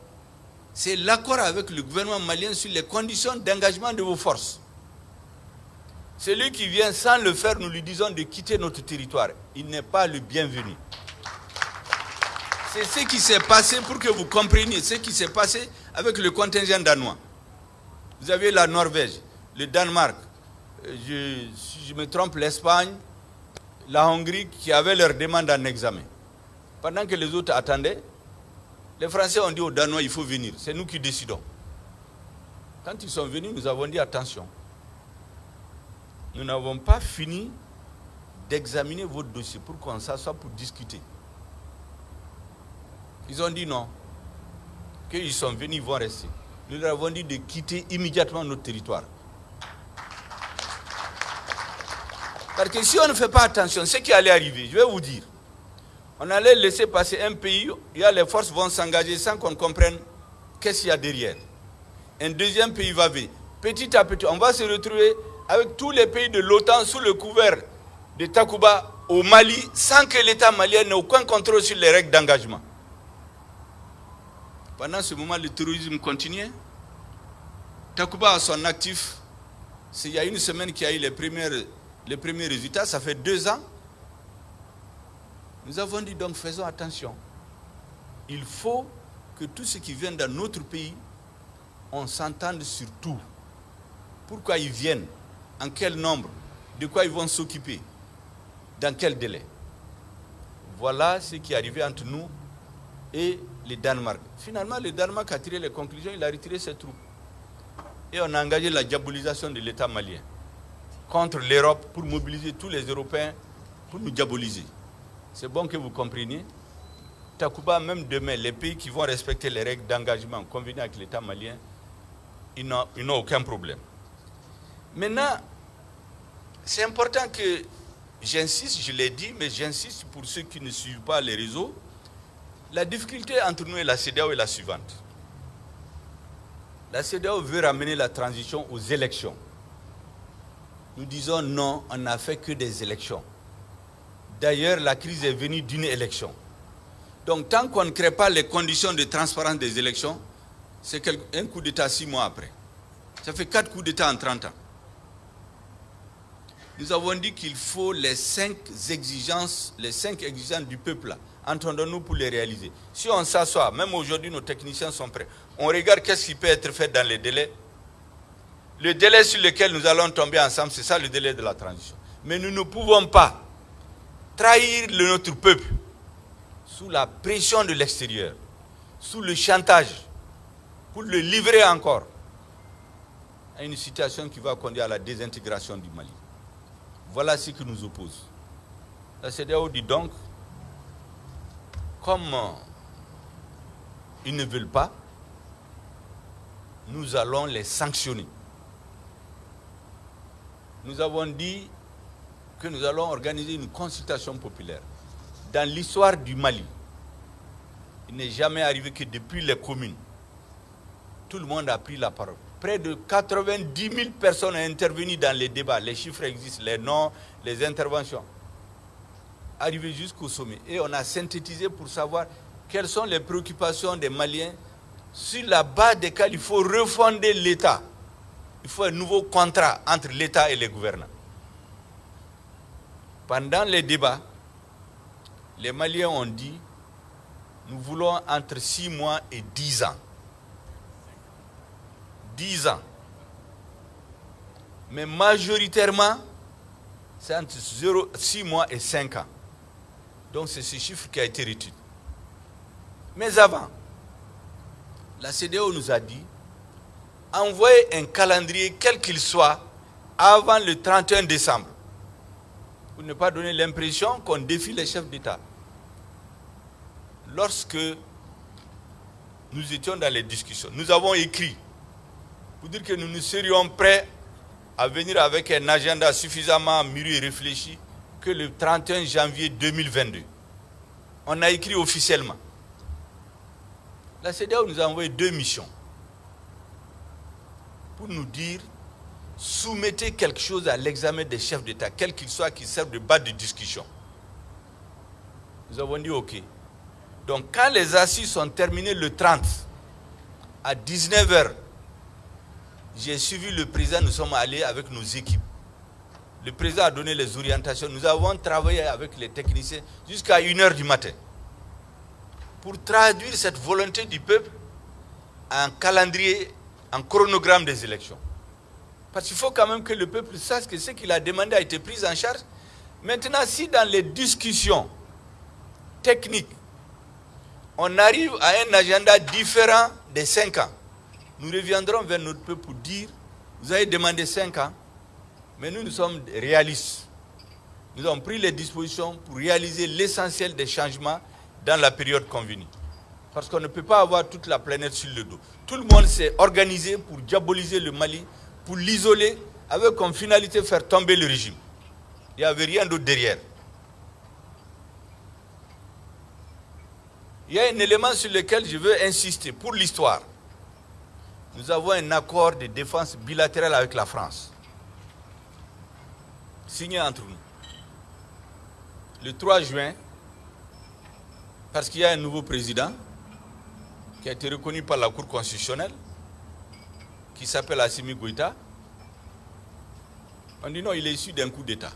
S1: c'est l'accord avec le gouvernement malien sur les conditions d'engagement de vos forces. Celui qui vient sans le faire, nous lui disons de quitter notre territoire. Il n'est pas le bienvenu. C'est ce qui s'est passé pour que vous compreniez ce qui s'est passé avec le contingent danois. Vous avez la Norvège, le Danemark, euh, si je me trompe, l'Espagne, la Hongrie qui avaient leur demande en examen. Pendant que les autres attendaient, les Français ont dit aux Danois, il faut venir. C'est nous qui décidons. Quand ils sont venus, nous avons dit attention. Nous n'avons pas fini d'examiner votre dossier pour qu'on s'assoie pour discuter. Ils ont dit non. Qu'ils sont venus, ils vont rester. Nous leur avons dit de quitter immédiatement notre territoire. Parce que si on ne fait pas attention, ce qui allait arriver, je vais vous dire, on allait laisser passer un pays, il y a les forces vont s'engager sans qu'on comprenne qu'est-ce qu'il y a derrière. Un deuxième pays va venir. Petit à petit, on va se retrouver avec tous les pays de l'OTAN sous le couvert de Takuba au Mali sans que l'État malien n'ait aucun contrôle sur les règles d'engagement. Pendant ce moment, le terrorisme continuait. Takuba a son actif. C'est il y a une semaine qu'il y a eu les premières les premiers résultats, ça fait deux ans. Nous avons dit donc faisons attention. Il faut que tout ce qui vient dans notre pays, on s'entende sur tout. Pourquoi ils viennent, en quel nombre, de quoi ils vont s'occuper, dans quel délai? Voilà ce qui est arrivé entre nous et le Danemark. Finalement, le Danemark a tiré les conclusions, il a retiré ses troupes. Et on a engagé la diabolisation de l'État malien contre l'Europe pour mobiliser tous les Européens pour nous diaboliser. C'est bon que vous compreniez. Takuba, même demain, les pays qui vont respecter les règles d'engagement convenues avec l'État malien, ils n'ont aucun problème. Maintenant, c'est important que j'insiste, je l'ai dit, mais j'insiste pour ceux qui ne suivent pas les réseaux. La difficulté entre nous et la CEDEAO est la suivante. La CEDEAO veut ramener la transition aux élections. Nous disons non, on n'a fait que des élections. D'ailleurs, la crise est venue d'une élection. Donc, tant qu'on ne crée pas les conditions de transparence des élections, c'est un coup d'État six mois après. Ça fait quatre coups d'État en 30 ans. Nous avons dit qu'il faut les cinq exigences, les cinq exigences du peuple, entendons-nous pour les réaliser. Si on s'assoit, même aujourd'hui nos techniciens sont prêts, on regarde qu'est-ce qui peut être fait dans les délais, le délai sur lequel nous allons tomber ensemble, c'est ça le délai de la transition. Mais nous ne pouvons pas trahir notre peuple sous la pression de l'extérieur, sous le chantage, pour le livrer encore à une situation qui va conduire à la désintégration du Mali. Voilà ce qui nous oppose. La CDAO dit donc, comme ils ne veulent pas, nous allons les sanctionner nous avons dit que nous allons organiser une consultation populaire. Dans l'histoire du Mali, il n'est jamais arrivé que depuis les communes, tout le monde a pris la parole. Près de 90 000 personnes ont intervenu dans les débats. Les chiffres existent, les noms, les interventions. Arrivé jusqu'au sommet. Et on a synthétisé pour savoir quelles sont les préoccupations des Maliens sur la base desquelles il faut refonder l'État il faut un nouveau contrat entre l'État et les gouvernants. Pendant les débats, les Maliens ont dit, nous voulons entre 6 mois et 10 ans. 10 ans. Mais majoritairement, c'est entre 6 mois et 5 ans. Donc c'est ce chiffre qui a été retenu. Mais avant, la CDO nous a dit, envoyer un calendrier, quel qu'il soit, avant le 31 décembre. Pour ne pas donner l'impression qu'on défie les chefs d'État. Lorsque nous étions dans les discussions, nous avons écrit pour dire que nous nous serions prêts à venir avec un agenda suffisamment mûri et réfléchi que le 31 janvier 2022. On a écrit officiellement. La CDAO nous a envoyé deux missions pour nous dire soumettez quelque chose à l'examen des chefs d'État, quel qu'il soit, qui serve de base de discussion. Nous avons dit OK. Donc quand les assises sont terminées le 30, à 19h, j'ai suivi le président, nous sommes allés avec nos équipes. Le président a donné les orientations. Nous avons travaillé avec les techniciens jusqu'à 1h du matin pour traduire cette volonté du peuple en calendrier, en chronogramme des élections. Parce qu'il faut quand même que le peuple sache que ce qu'il a demandé a été pris en charge. Maintenant, si dans les discussions techniques, on arrive à un agenda différent des 5 ans, nous reviendrons vers notre peuple pour dire, vous avez demandé 5 ans, mais nous, nous sommes réalistes. Nous avons pris les dispositions pour réaliser l'essentiel des changements dans la période convenue. Parce qu'on ne peut pas avoir toute la planète sur le dos. Tout le monde s'est organisé pour diaboliser le Mali, pour l'isoler, avec comme finalité faire tomber le régime. Il n'y avait rien d'autre derrière. Il y a un élément sur lequel je veux insister pour l'histoire. Nous avons un accord de défense bilatéral avec la France signé entre nous. Le 3 juin, parce qu'il y a un nouveau président qui a été reconnu par la Cour constitutionnelle, qui s'appelle Assimi Goïta, on dit non, il est issu d'un coup d'État.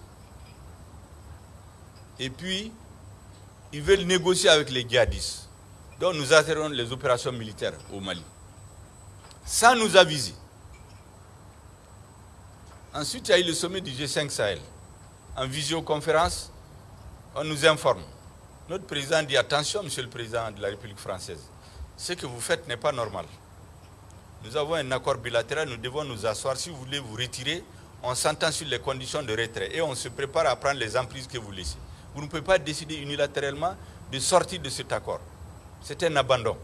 S1: Et puis, ils veulent négocier avec les djihadistes. Donc nous atterrons les opérations militaires au Mali. Sans nous aviser. Ensuite, il y a eu le sommet du G5 Sahel. En visioconférence, on nous informe. Notre président dit attention, monsieur le président de la République française, ce que vous faites n'est pas normal. Nous avons un accord bilatéral, nous devons nous asseoir. Si vous voulez vous retirer, on s'entend sur les conditions de retrait et on se prépare à prendre les emprises que vous laissez. Vous ne pouvez pas décider unilatéralement de sortir de cet accord. C'est un abandon.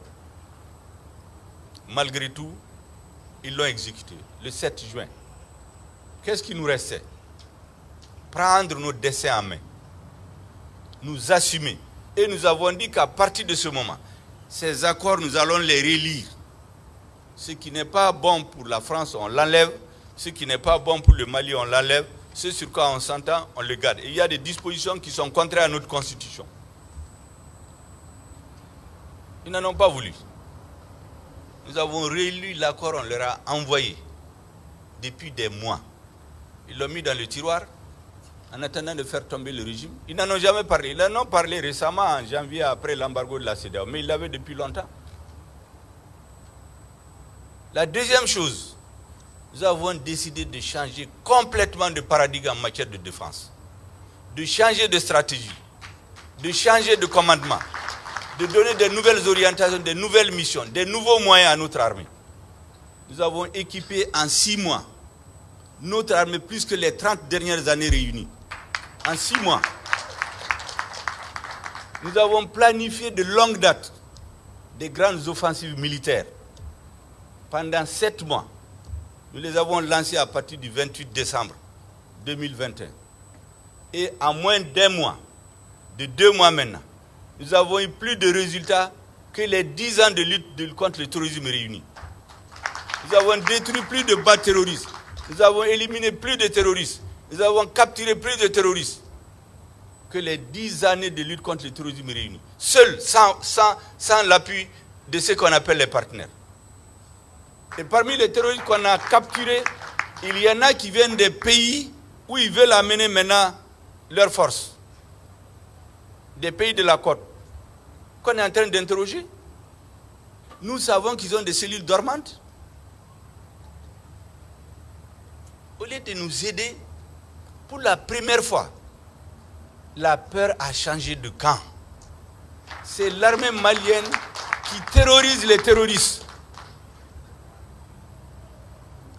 S1: Malgré tout, ils l'ont exécuté le 7 juin. Qu'est-ce qui nous restait? Prendre nos dessins en main, nous assumer. Et nous avons dit qu'à partir de ce moment, ces accords, nous allons les relire. Ce qui n'est pas bon pour la France, on l'enlève. Ce qui n'est pas bon pour le Mali, on l'enlève. Ce sur quoi on s'entend, on le garde. Il y a des dispositions qui sont contraires à notre constitution. Ils n'en ont pas voulu. Nous avons relu l'accord, on leur a envoyé depuis des mois. Ils l'ont mis dans le tiroir en attendant de faire tomber le régime. Ils n'en ont jamais parlé. Ils en ont parlé récemment en janvier après l'embargo de la CEDEAO, mais ils l'avaient depuis longtemps. La deuxième chose, nous avons décidé de changer complètement de paradigme en matière de défense, de changer de stratégie, de changer de commandement, de donner de nouvelles orientations, de nouvelles missions, de nouveaux moyens à notre armée. Nous avons équipé en six mois notre armée plus que les 30 dernières années réunies. En six mois. Nous avons planifié de longue date des grandes offensives militaires. Pendant sept mois, nous les avons lancées à partir du 28 décembre 2021. Et en moins d'un mois, de deux mois maintenant, nous avons eu plus de résultats que les dix ans de lutte contre le terrorisme réunis. Nous avons détruit plus de bas terroristes. Nous avons éliminé plus de terroristes. Nous avons capturé plus de terroristes que les dix années de lutte contre le terrorisme réunis. Seuls, sans, sans, sans l'appui de ce qu'on appelle les partenaires. Et parmi les terroristes qu'on a capturés, il y en a qui viennent des pays où ils veulent amener maintenant leurs forces. Des pays de la côte. Qu'on est en train d'interroger. Nous savons qu'ils ont des cellules dormantes. Au lieu de nous aider, pour la première fois, la peur a changé de camp. C'est l'armée malienne qui terrorise les terroristes.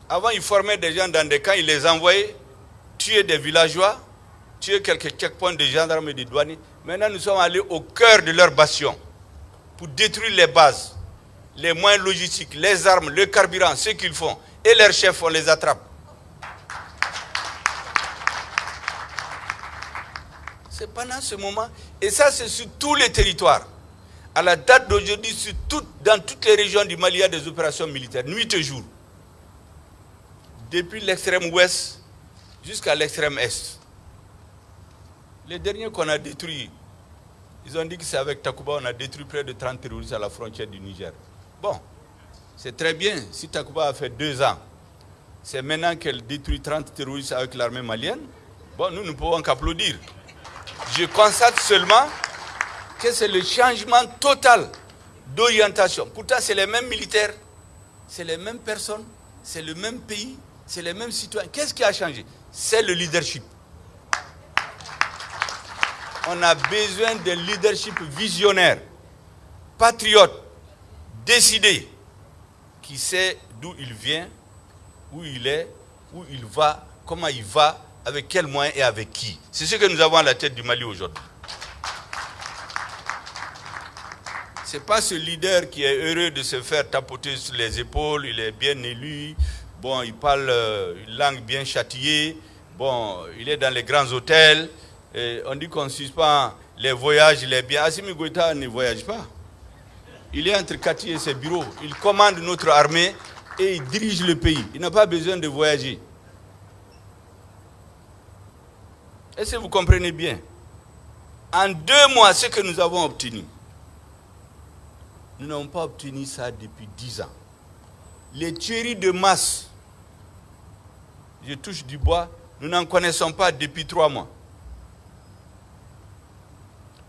S1: Avant, ils formaient des gens dans des camps, ils les envoyaient tuer des villageois, tuer quelques checkpoints de gendarmes et de douaniers. Maintenant, nous sommes allés au cœur de leur bastion pour détruire les bases, les moyens logistiques, les armes, le carburant, ce qu'ils font. Et leurs chefs, on les attrape. C'est pendant ce moment. Et ça, c'est sur tous les territoires. À la date d'aujourd'hui, dans toutes les régions du Mali, il y a des opérations militaires, nuit et jour. Depuis l'extrême ouest jusqu'à l'extrême est. Les derniers qu'on a détruits, ils ont dit que c'est avec Takuba, on a détruit près de 30 terroristes à la frontière du Niger. Bon, c'est très bien. Si Takuba a fait deux ans, c'est maintenant qu'elle détruit 30 terroristes avec l'armée malienne. Bon, nous ne pouvons qu'applaudir. Je constate seulement que c'est le changement total d'orientation. Pourtant, c'est les mêmes militaires, c'est les mêmes personnes, c'est le même pays, c'est les mêmes citoyens. Qu'est-ce qui a changé? C'est le leadership. On a besoin d'un leadership visionnaire, patriote, décidé, qui sait d'où il vient, où il est, où il va, comment il va, avec quels moyens et avec qui. C'est ce que nous avons à la tête du Mali aujourd'hui. Ce n'est pas ce leader qui est heureux de se faire tapoter sur les épaules, il est bien élu, bon, il parle euh, une langue bien châtiée, bon, il est dans les grands hôtels, on dit qu'on suspend les voyages, il est bien. Assimi Goïta ne voyage pas. Il est entre Kati et ses bureaux, il commande notre armée et il dirige le pays. Il n'a pas besoin de voyager. Est-ce que vous comprenez bien? En deux mois, ce que nous avons obtenu, nous n'avons pas obtenu ça depuis dix ans. Les tueries de masse, je touche du bois, nous n'en connaissons pas depuis trois mois.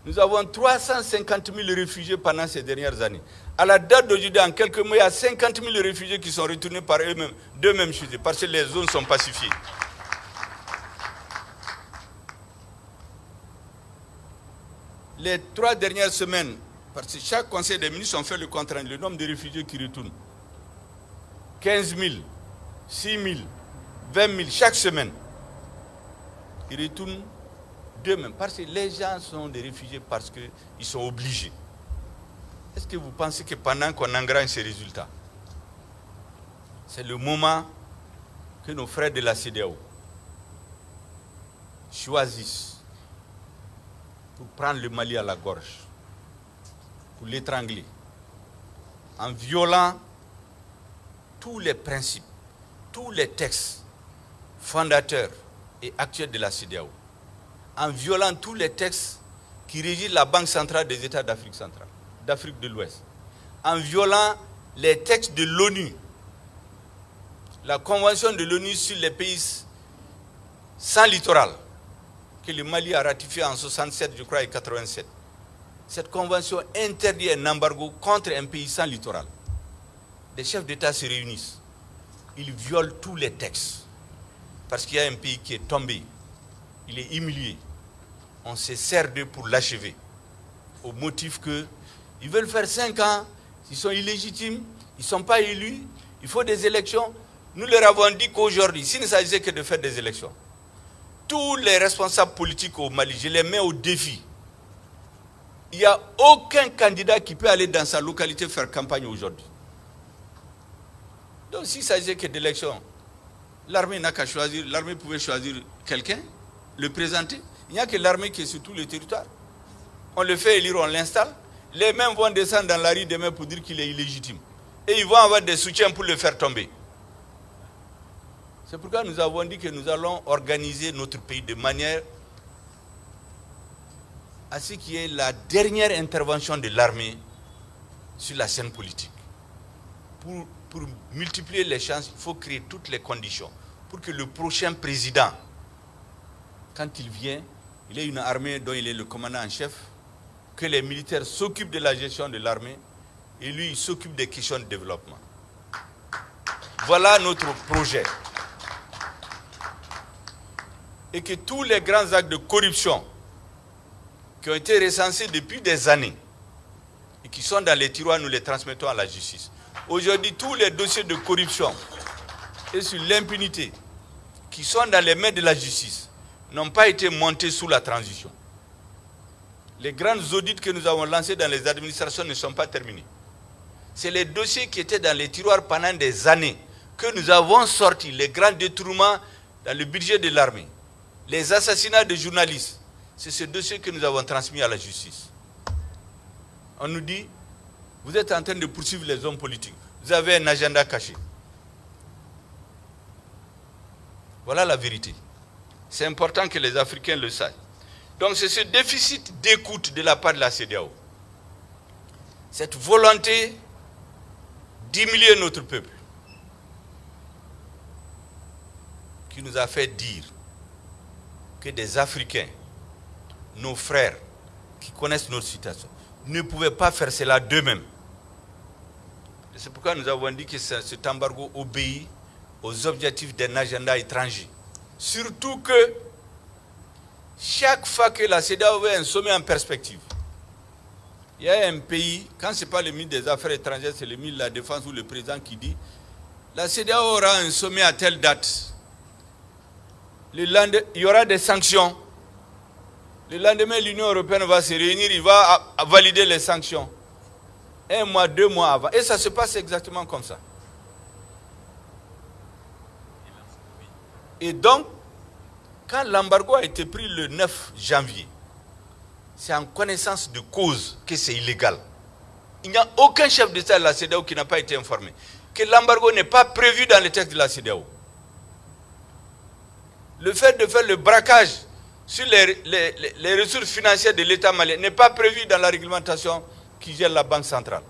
S1: Nous avons 350 000 réfugiés pendant ces dernières années. À la date d'aujourd'hui, en quelques mois, il y a 50 000 réfugiés qui sont retournés par eux-mêmes, d'eux-mêmes parce que les zones sont pacifiées. Les trois dernières semaines, parce que chaque conseil des ministres ont fait le compte le nombre de réfugiés qui retournent. 15 000, 6 000, 20 000 chaque semaine. Ils retournent d'eux-mêmes. Parce que les gens sont des réfugiés parce qu'ils sont obligés. Est-ce que vous pensez que pendant qu'on engrange ces résultats, c'est le moment que nos frères de la CDAO choisissent pour prendre le Mali à la gorge, pour l'étrangler, en violant tous les principes, tous les textes fondateurs et actuels de la CDAO, en violant tous les textes qui régissent la Banque centrale des États d'Afrique centrale, d'Afrique de l'Ouest, en violant les textes de l'ONU, la Convention de l'ONU sur les pays sans littoral, que le Mali a ratifié en 67, je crois, et 87. Cette convention interdit un embargo contre un pays sans littoral. Les chefs d'État se réunissent. Ils violent tous les textes. Parce qu'il y a un pays qui est tombé. Il est humilié. On se sert d'eux pour l'achever. Au motif que ils veulent faire cinq ans, ils sont illégitimes, ils ne sont pas élus, il faut des élections. Nous leur avons dit qu'aujourd'hui, s'il ne s'agissait que de faire des élections, tous les responsables politiques au Mali, je les mets au défi. Il n'y a aucun candidat qui peut aller dans sa localité faire campagne aujourd'hui. Donc s'il s'agissait que d'élections, l'armée n'a qu'à choisir, l'armée pouvait choisir quelqu'un, le présenter. Il n'y a que l'armée qui est sur tout le territoire. On le fait élire, on l'installe. Les mêmes vont descendre dans la rue demain pour dire qu'il est illégitime. Et ils vont avoir des soutiens pour le faire tomber. C'est pourquoi nous avons dit que nous allons organiser notre pays de manière à ce qui est la dernière intervention de l'armée sur la scène politique. Pour, multiplier les chances, il faut créer toutes les conditions pour que le prochain président, quand il vient, il ait une armée dont il est le commandant en chef, que les militaires s'occupent de la gestion de l'armée et lui, il s'occupe des questions de développement. Voilà notre projet et que tous les grands actes de corruption qui ont été recensés depuis des années et qui sont dans les tiroirs, nous les transmettons à la justice. Aujourd'hui, tous les dossiers de corruption et sur l'impunité qui sont dans les mains de la justice n'ont pas été montés sous la transition. Les grandes audits que nous avons lancés dans les administrations ne sont pas terminés. C'est les dossiers qui étaient dans les tiroirs pendant des années que nous avons sortis, les grands détournements dans le budget de l'armée, les assassinats de journalistes. C'est ce dossier que nous avons transmis à la justice. On nous dit, vous êtes en train de poursuivre les hommes politiques. Vous avez un agenda caché. Voilà la vérité. C'est important que les Africains le sachent. Donc c'est ce déficit d'écoute de la part de la CDAO. Cette volonté d'humilier notre peuple qui nous a fait dire que des Africains, nos frères qui connaissent notre situation, ne pouvaient pas faire cela d'eux-mêmes. C'est pourquoi nous avons dit que cet embargo obéit aux objectifs d'un agenda étranger. Surtout que chaque fois que la CEDAW veut un sommet en perspective, il y a un pays, quand ce n'est pas le ministre des Affaires étrangères, c'est le ministre de la Défense ou le président qui dit la CEDAW aura un sommet à telle date. Il y aura des sanctions. Le lendemain, l'Union européenne va se réunir, il va valider les sanctions. Un mois, deux mois avant. Et ça se passe exactement comme ça. Et donc, quand l'embargo a été pris le 9 janvier, c'est en connaissance de cause que c'est illégal. Il n'y a aucun chef d'État de la CEDEAO qui n'a pas été informé que l'embargo n'est pas prévu dans le texte de la CEDEAO. Le fait de faire le braquage sur les, les ressources financières de l'État malien n'est pas prévu dans la réglementation qui gère la Banque centrale.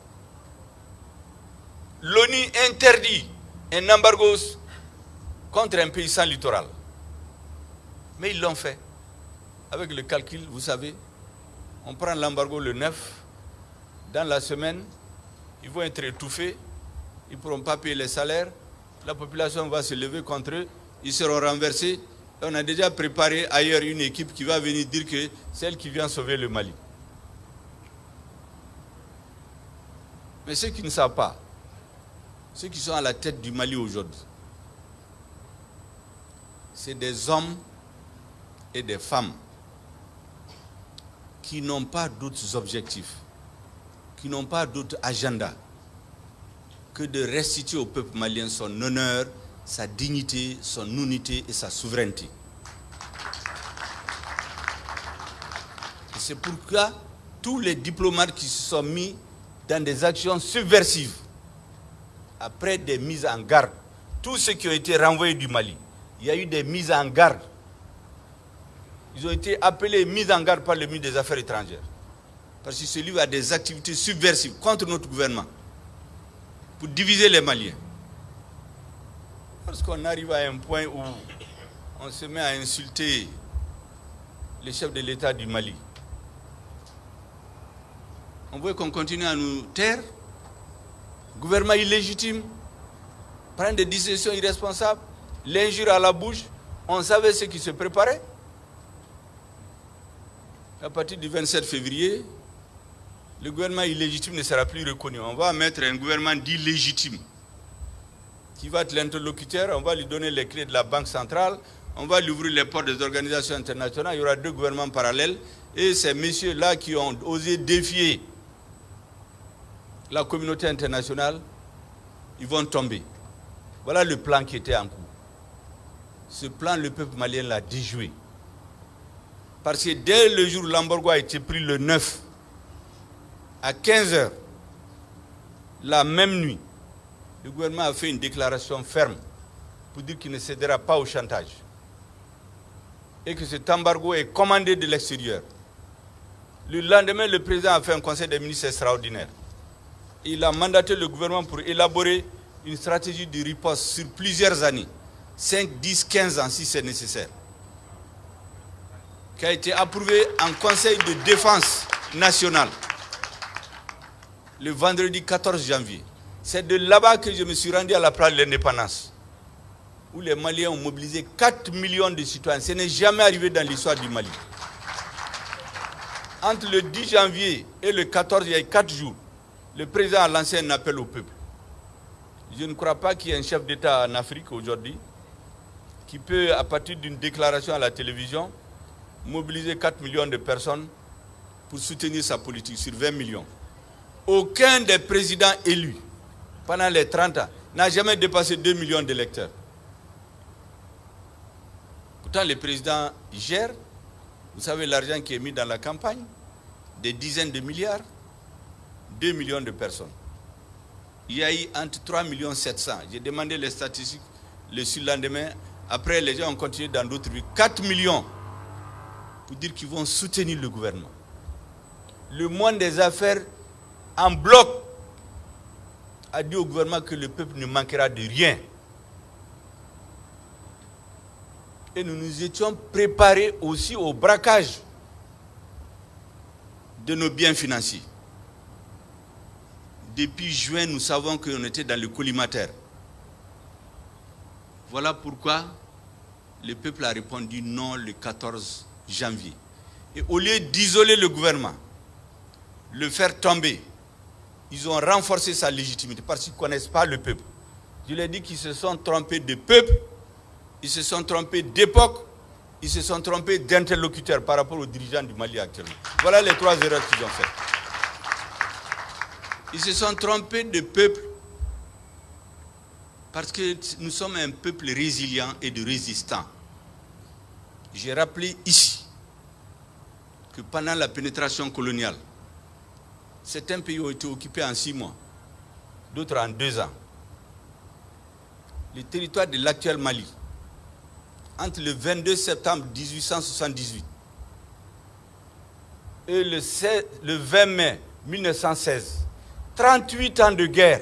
S1: L'ONU interdit un embargo contre un pays sans littoral. Mais ils l'ont fait. Avec le calcul, vous savez, on prend l'embargo le 9, dans la semaine, ils vont être étouffés, ils ne pourront pas payer les salaires, la population va se lever contre eux, ils seront renversés. On a déjà préparé ailleurs une équipe qui va venir dire que c'est elle qui vient sauver le Mali. Mais ceux qui ne savent pas, ceux qui sont à la tête du Mali aujourd'hui, c'est des hommes et des femmes qui n'ont pas d'autres objectifs, qui n'ont pas d'autres agendas que de restituer au peuple malien son honneur, sa dignité, son unité et sa souveraineté. C'est pourquoi tous les diplomates qui se sont mis dans des actions subversives, après des mises en garde, tous ceux qui ont été renvoyés du Mali, il y a eu des mises en garde. Ils ont été appelés mises en garde par le ministre des Affaires étrangères. Parce que celui a des activités subversives contre notre gouvernement pour diviser les Maliens. Parce qu'on arrive à un point où on se met à insulter le chef de l'État du Mali. On veut qu'on continue à nous taire. Gouvernement illégitime, prendre des décisions irresponsables l'injure à la bouche, on savait ce qui se préparait. À partir du 27 février, le gouvernement illégitime ne sera plus reconnu. On va mettre un gouvernement d'illégitime qui va être l'interlocuteur, on va lui donner les clés de la Banque centrale, on va lui ouvrir les portes des organisations internationales, il y aura deux gouvernements parallèles, et ces messieurs-là qui ont osé défier la communauté internationale, ils vont tomber. Voilà le plan qui était en cours ce plan, le peuple malien l'a déjoué. Parce que dès le jour où l'embargo a été pris le 9, à 15 h la même nuit, le gouvernement a fait une déclaration ferme pour dire qu'il ne cédera pas au chantage. Et que cet embargo est commandé de l'extérieur. Le lendemain, le président a fait un conseil des ministres extraordinaire. Il a mandaté le gouvernement pour élaborer une stratégie de riposte sur plusieurs années 5, 10, 15 ans si c'est nécessaire, qui a été approuvé en Conseil de défense nationale le vendredi 14 janvier. C'est de là-bas que je me suis rendu à la place de l'indépendance, où les Maliens ont mobilisé 4 millions de citoyens. Ce n'est jamais arrivé dans l'histoire du Mali. Entre le 10 janvier et le 14, il y a eu 4 jours, le président a lancé un appel au peuple. Je ne crois pas qu'il y ait un chef d'État en Afrique aujourd'hui qui peut, à partir d'une déclaration à la télévision, mobiliser 4 millions de personnes pour soutenir sa politique sur 20 millions. Aucun des présidents élus pendant les 30 ans n'a jamais dépassé 2 millions d'électeurs. Pourtant, les présidents gèrent, vous savez, l'argent qui est mis dans la campagne, des dizaines de milliards, 2 millions de personnes. Il y a eu entre 3 millions 700. J'ai demandé les statistiques le surlendemain. Après, les gens ont continué dans d'autres villes. 4 millions pour dire qu'ils vont soutenir le gouvernement. Le monde des affaires, en bloc, a dit au gouvernement que le peuple ne manquera de rien. Et nous nous étions préparés aussi au braquage de nos biens financiers. Depuis juin, nous savons qu'on était dans le collimateur. Voilà pourquoi le peuple a répondu non le 14 janvier. Et au lieu d'isoler le gouvernement, le faire tomber, ils ont renforcé sa légitimité parce qu'ils ne connaissent pas le peuple. Je l'ai dit qu'ils se sont trompés de peuple, ils se sont trompés d'époque, ils se sont trompés d'interlocuteurs par rapport aux dirigeants du Mali actuellement. Voilà les trois erreurs qu'ils ont faites. Ils se sont trompés de peuple parce que nous sommes un peuple résilient et de résistant. J'ai rappelé ici que pendant la pénétration coloniale, certains pays ont été occupés en six mois, d'autres en deux ans. Le territoire de l'actuel Mali, entre le 22 septembre 1878 et le, le 20 mai 1916, 38 ans de guerre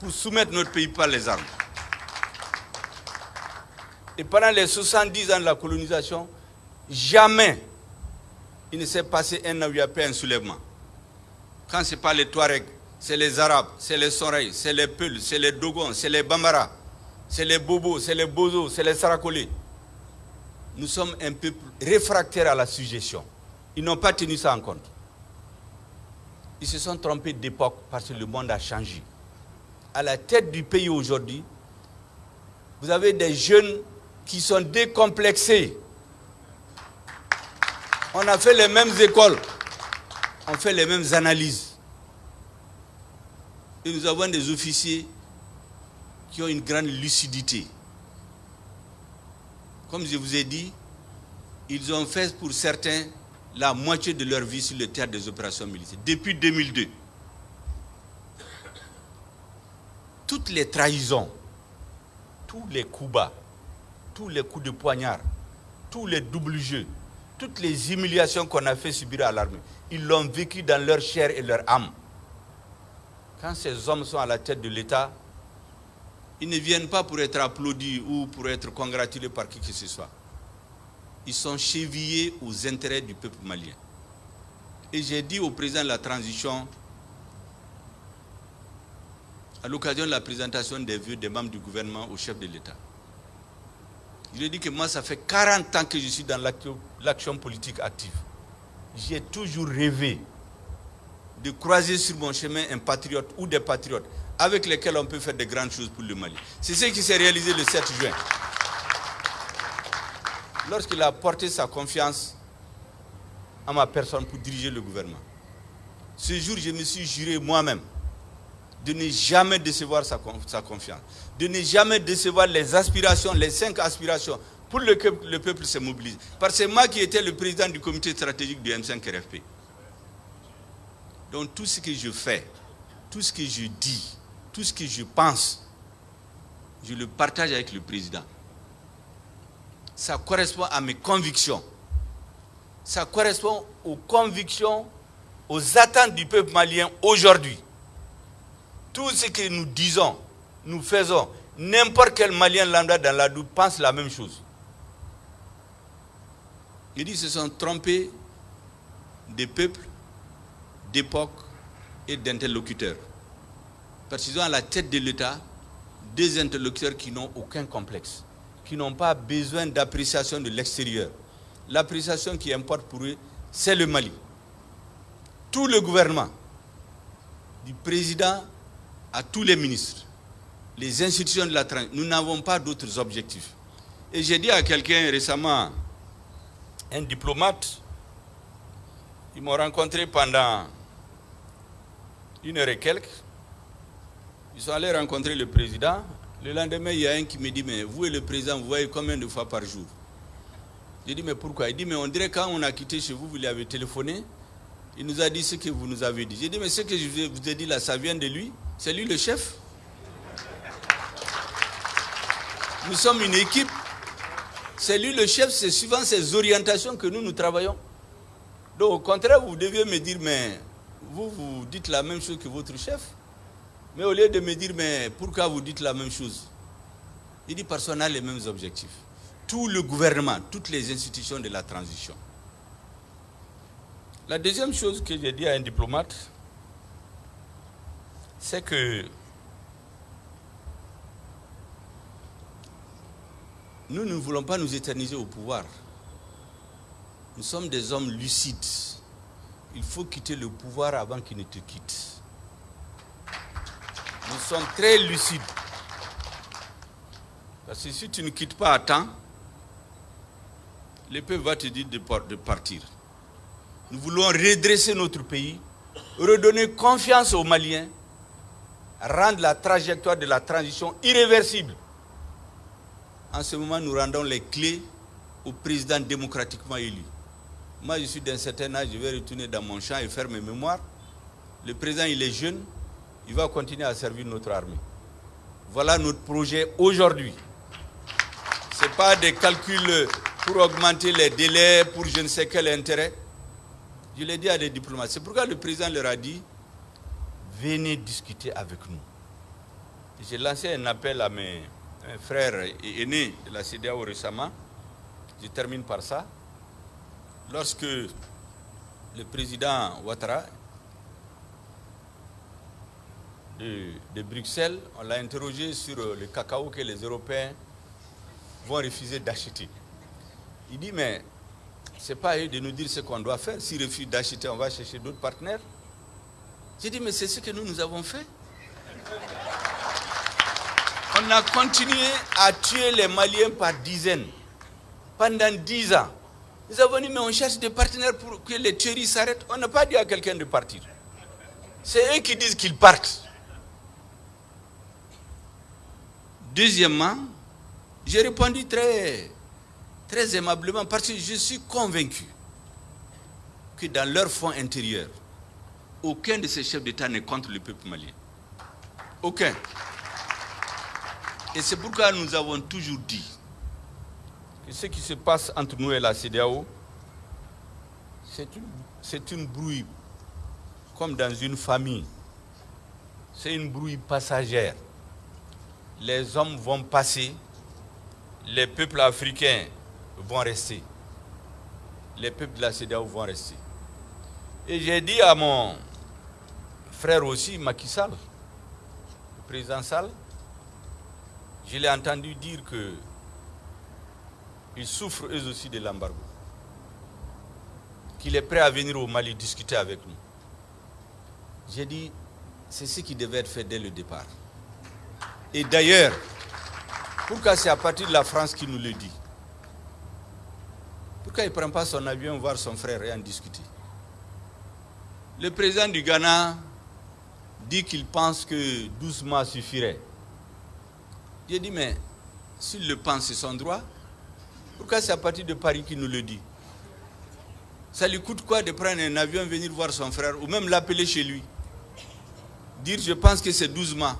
S1: pour soumettre notre pays par les armes. Et pendant les 70 ans de la colonisation, jamais il ne s'est passé un an où pas un soulèvement. Quand ce n'est pas les Touaregs, c'est les Arabes, c'est les Soreilles, c'est les Peuls, c'est les Dogons, c'est les Bambara, c'est les Bobos, c'est les Bozos, c'est les Sarakolés. Nous sommes un peuple réfractaire à la suggestion. Ils n'ont pas tenu ça en compte. Ils se sont trompés d'époque parce que le monde a changé. À la tête du pays aujourd'hui, vous avez des jeunes qui sont décomplexés. On a fait les mêmes écoles, on fait les mêmes analyses. Et nous avons des officiers qui ont une grande lucidité. Comme je vous ai dit, ils ont fait pour certains la moitié de leur vie sur le théâtre des opérations militaires, depuis 2002. Toutes les trahisons, tous les coups bas, tous les coups de poignard, tous les doubles jeux, toutes les humiliations qu'on a fait subir à l'armée, ils l'ont vécu dans leur chair et leur âme. Quand ces hommes sont à la tête de l'État, ils ne viennent pas pour être applaudis ou pour être congratulés par qui que ce soit ils sont chevillés aux intérêts du peuple malien. Et j'ai dit au président de la transition, à l'occasion de la présentation des vœux des membres du gouvernement au chef de l'État, je lui ai dit que moi, ça fait 40 ans que je suis dans l'action politique active. J'ai toujours rêvé de croiser sur mon chemin un patriote ou des patriotes avec lesquels on peut faire de grandes choses pour le Mali. C'est ce qui s'est réalisé le 7 juin lorsqu'il a porté sa confiance à ma personne pour diriger le gouvernement. Ce jour, je me suis juré moi-même de ne jamais décevoir sa, confiance, de ne jamais décevoir les aspirations, les cinq aspirations pour le peuple se mobilise. Parce que moi qui étais le président du comité stratégique du M5 RFP. Donc tout ce que je fais, tout ce que je dis, tout ce que je pense, je le partage avec le président ça correspond à mes convictions. Ça correspond aux convictions, aux attentes du peuple malien aujourd'hui. Tout ce que nous disons, nous faisons, n'importe quel Malien lambda dans la doute pense la même chose. Il dit se sont trompés des peuples, d'époque et d'interlocuteurs. Parce qu'ils ont à la tête de l'État des interlocuteurs qui n'ont aucun complexe qui n'ont pas besoin d'appréciation de l'extérieur. L'appréciation qui importe pour eux, c'est le Mali. Tout le gouvernement, du président à tous les ministres, les institutions de la transition, nous n'avons pas d'autres objectifs. Et j'ai dit à quelqu'un récemment, un diplomate, ils m'ont rencontré pendant une heure et quelques. Ils sont allés rencontrer le président. Le lendemain, il y a un qui me dit, mais vous et le président, vous voyez combien de fois par jour? J'ai dit, mais pourquoi? Il dit, mais on dirait quand on a quitté chez vous, vous lui avez téléphoné. Il nous a dit ce que vous nous avez dit. J'ai dit, mais ce que je vous ai dit là, ça vient de lui? C'est lui le chef? Nous sommes une équipe. C'est lui le chef, c'est suivant ses orientations que nous, nous travaillons. Donc au contraire, vous deviez me dire, mais vous, vous dites la même chose que votre chef. Mais au lieu de me dire, mais pourquoi vous dites la même chose? Il dit, parce qu'on a les mêmes objectifs. Tout le gouvernement, toutes les institutions de la transition. La deuxième chose que j'ai dit à un diplomate, c'est que nous ne voulons pas nous éterniser au pouvoir. Nous sommes des hommes lucides. Il faut quitter le pouvoir avant qu'il ne te quitte. Nous sommes très lucides. Parce que si tu ne quittes pas à temps, le peuple va te dire de partir. Nous voulons redresser notre pays, redonner confiance aux Maliens, rendre la trajectoire de la transition irréversible. En ce moment, nous rendons les clés au président démocratiquement élu. Moi, je suis d'un certain âge, je vais retourner dans mon champ et faire mes mémoires. Le président, il est jeune, il va continuer à servir notre armée. Voilà notre projet aujourd'hui. Ce n'est pas des calculs pour augmenter les délais, pour je ne sais quel intérêt. Je l'ai dit à des diplomates. C'est pourquoi le président leur a dit, venez discuter avec nous. J'ai lancé un appel à mes frères aînés de la CDAO récemment. Je termine par ça lorsque le président Ouattara de, Bruxelles, on l'a interrogé sur le cacao que les Européens vont refuser d'acheter. Il dit, mais ce n'est pas à eux de nous dire ce qu'on doit faire. S'ils refusent d'acheter, on va chercher d'autres partenaires. J'ai dit, mais c'est ce que nous, nous avons fait. On a continué à tuer les Maliens par dizaines pendant dix ans. Nous avons dit, mais on cherche des partenaires pour que les tueries s'arrêtent. On n'a pas dit à quelqu'un de partir. C'est eux qui disent qu'ils partent. Deuxièmement, j'ai répondu très, très aimablement parce que je suis convaincu que dans leur fond intérieur, aucun de ces chefs d'État n'est contre le peuple malien. Aucun. Et c'est pourquoi nous avons toujours dit que ce qui se passe entre nous et la CDAO, c'est une, brouille comme dans une famille. C'est une brouille passagère. Les hommes vont passer, les peuples africains vont rester. Les peuples de la CDAO vont rester. Et j'ai dit à mon frère aussi, Macky le président Sall, je l'ai entendu dire que ils souffrent eux aussi de l'embargo. Qu'il est prêt à venir au Mali discuter avec nous. J'ai dit, c'est ce qui devait être fait dès le départ. Et d'ailleurs, pourquoi c'est à partir de la France qu'il nous le dit? Pourquoi il ne prend pas son avion voir son frère et en discuter? Le président du Ghana dit qu'il pense que 12 mois suffirait. J'ai dit, mais s'il le pense, c'est son droit. Pourquoi c'est à partir de Paris qu'il nous le dit? Ça lui coûte quoi de prendre un avion, venir voir son frère, ou même l'appeler chez lui? Dire, je pense que c'est 12 mois.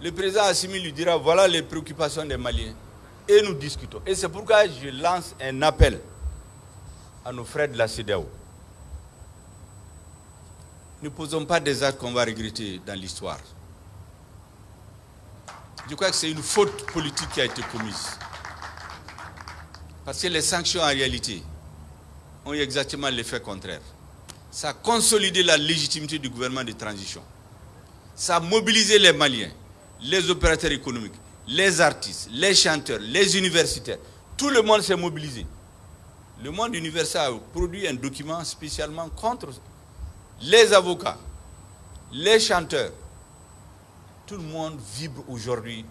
S1: Le président Assimi lui dira, voilà les préoccupations des Maliens. Et nous discutons. Et c'est pourquoi je lance un appel à nos frères de la CEDEAO. Ne posons pas des actes qu'on va regretter dans l'histoire. Je crois que c'est une faute politique qui a été commise. Parce que les sanctions en réalité ont eu exactement l'effet contraire. Ça a consolidé la légitimité du gouvernement de transition. Ça a mobilisé les Maliens, les opérateurs économiques, les artistes, les chanteurs, les universitaires. Tout le monde s'est mobilisé. Le monde universitaire a produit un document spécialement contre les avocats, les chanteurs, tout le monde vibre aujourd'hui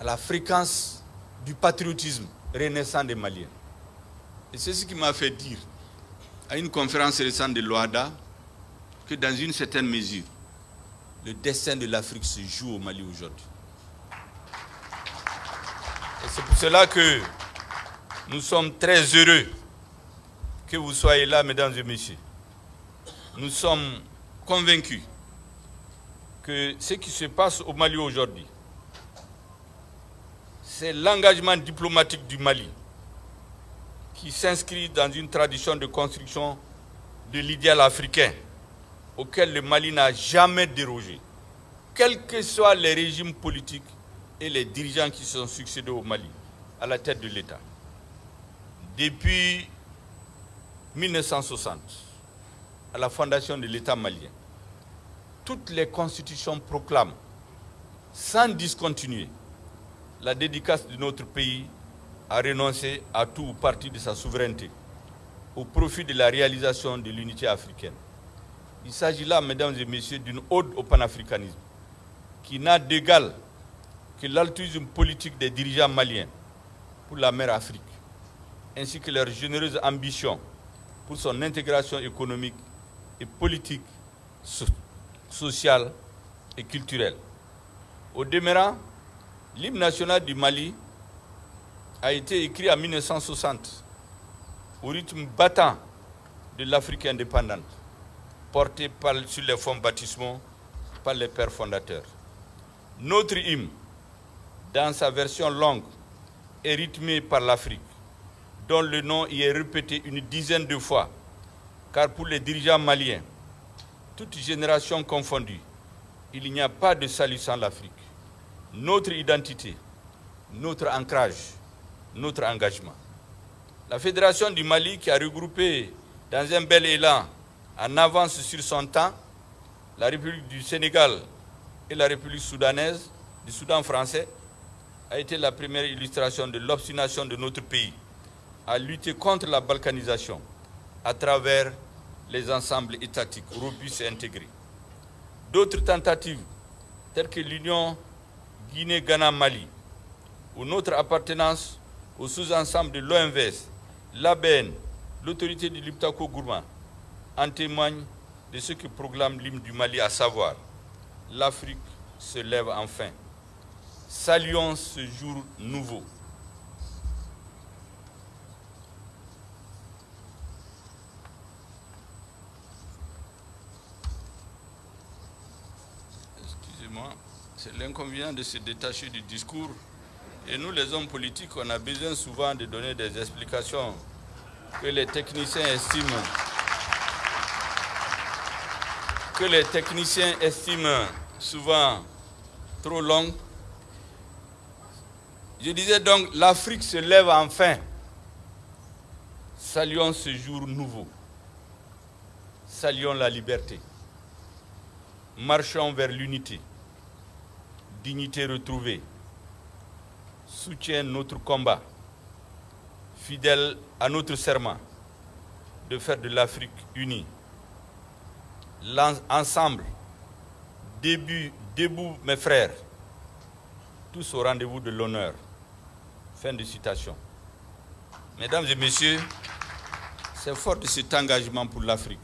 S1: à la fréquence du patriotisme renaissant des Maliens. Et c'est ce qui m'a fait dire à une conférence récente de l'OADA que dans une certaine mesure, le destin de l'Afrique se joue au Mali aujourd'hui. Et c'est pour cela que nous sommes très heureux que vous soyez là, mesdames et messieurs. Nous sommes convaincus que ce qui se passe au Mali aujourd'hui, c'est l'engagement diplomatique du Mali qui s'inscrit dans une tradition de construction de l'idéal africain auquel le Mali n'a jamais dérogé, quels que soient les régimes politiques et les dirigeants qui sont succédés au Mali à la tête de l'État. Depuis 1960, à la fondation de l'État malien, toutes les constitutions proclament, sans discontinuer, la dédicace de notre pays à renoncer à tout ou partie de sa souveraineté au profit de la réalisation de l'unité africaine. Il s'agit là, mesdames et messieurs, d'une ode au panafricanisme qui n'a d'égal que l'altruisme politique des dirigeants maliens pour la mer Afrique, ainsi que leur généreuse ambition pour son intégration économique et politique, sociale et culturelle. Au demeurant, l'hymne national du Mali a été écrit en 1960 au rythme battant de l'Afrique indépendante porté par, sur les fonds baptismaux par les pères fondateurs. Notre hymne, dans sa version longue, est rythmé par l'Afrique, dont le nom y est répété une dizaine de fois, car pour les dirigeants maliens, toutes générations confondues, il n'y a pas de salut sans l'Afrique. Notre identité, notre ancrage, notre engagement. La Fédération du Mali, qui a regroupé dans un bel élan en avance sur son temps, la République du Sénégal et la République soudanaise, du Soudan français, a été la première illustration de l'obstination de notre pays à lutter contre la balkanisation à travers les ensembles étatiques robustes et intégrés. D'autres tentatives, telles que l'Union Guinée-Ghana-Mali, ou notre appartenance au sous-ensemble de l'OMVS, l'ABN, l'autorité du Liptako-Gourma, en témoigne de ce que proclame l'hymne du Mali, à savoir l'Afrique se lève enfin. Saluons ce jour nouveau. C'est l'inconvénient de se détacher du discours. Et nous, les hommes politiques, on a besoin souvent de donner des explications que les techniciens estiment que les techniciens estiment souvent trop longue. Je disais donc, l'Afrique se lève enfin. Saluons ce jour nouveau. Saluons la liberté. Marchons vers l'unité. Dignité retrouvée. Soutiens notre combat. Fidèle à notre serment de faire de l'Afrique unie ensemble, début, debout mes frères, tous au rendez-vous de l'honneur. Fin de citation. Mesdames et messieurs, c'est fort de cet engagement pour l'Afrique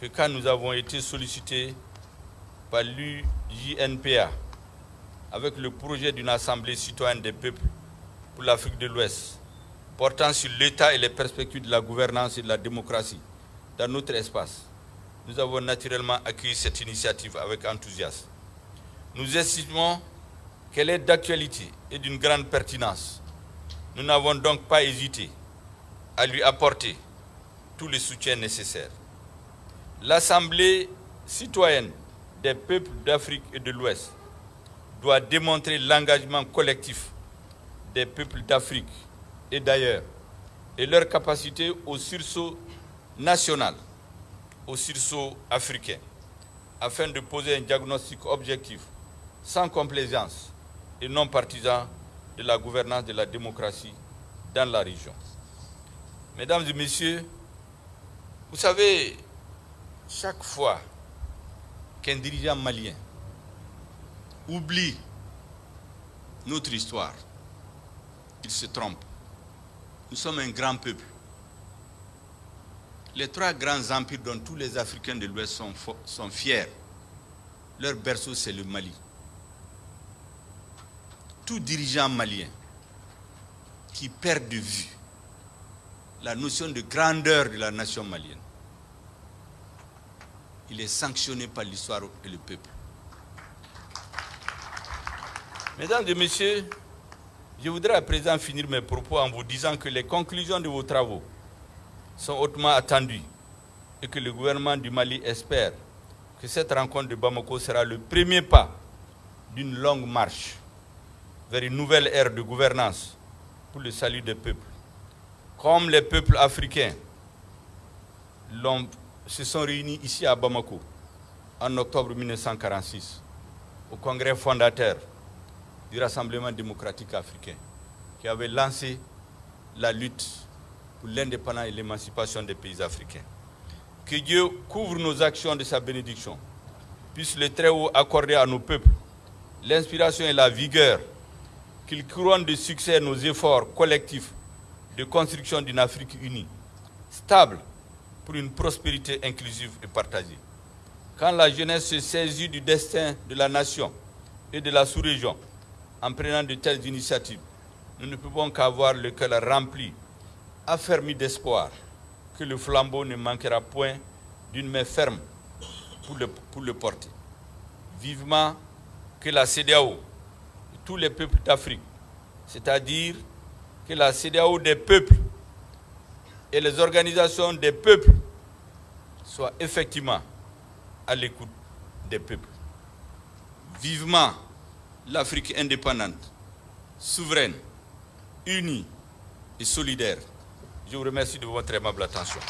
S1: que quand nous avons été sollicités par l'UJNPA avec le projet d'une assemblée citoyenne des peuples pour l'Afrique de l'Ouest, portant sur l'État et les perspectives de la gouvernance et de la démocratie dans notre espace, nous avons naturellement accueilli cette initiative avec enthousiasme. Nous estimons qu'elle est d'actualité et d'une grande pertinence. Nous n'avons donc pas hésité à lui apporter tous les soutiens nécessaires. L'Assemblée citoyenne des peuples d'Afrique et de l'Ouest doit démontrer l'engagement collectif des peuples d'Afrique et d'ailleurs et leur capacité au sursaut national au sursaut africain afin de poser un diagnostic objectif, sans complaisance et non partisan de la gouvernance de la démocratie dans la région. Mesdames et messieurs, vous savez, chaque fois qu'un dirigeant malien oublie notre histoire, il se trompe. Nous sommes un grand peuple. Les trois grands empires dont tous les Africains de l'Ouest sont, fiers, leur berceau c'est le Mali. Tout dirigeant malien qui perd de vue la notion de grandeur de la nation malienne, il est sanctionné par l'histoire et le peuple. Mesdames et messieurs, je voudrais à présent finir mes propos en vous disant que les conclusions de vos travaux sont hautement attendues et que le gouvernement du Mali espère que cette rencontre de Bamako sera le premier pas d'une longue marche vers une nouvelle ère de gouvernance pour le salut des peuples. Comme les peuples africains se sont réunis ici à Bamako en octobre 1946 au congrès fondateur du Rassemblement démocratique africain qui avait lancé la lutte pour l'indépendance et l'émancipation des pays africains. Que Dieu couvre nos actions de sa bénédiction, puisse le très haut accorder à nos peuples l'inspiration et la vigueur, qu'il couronne de succès nos efforts collectifs de construction d'une Afrique unie, stable pour une prospérité inclusive et partagée. Quand la jeunesse se saisit du destin de la nation et de la sous-région, en prenant de telles initiatives, nous ne pouvons qu'avoir le cœur rempli, affermi d'espoir, que le flambeau ne manquera point d'une main ferme pour le, pour le porter. Vivement que la CDAO tous les peuples d'Afrique, c'est-à-dire que la CDAO des peuples et les organisations des peuples soient effectivement à l'écoute des peuples. Vivement l'Afrique indépendante, souveraine, unie et solidaire. Je vous remercie de votre aimable attention.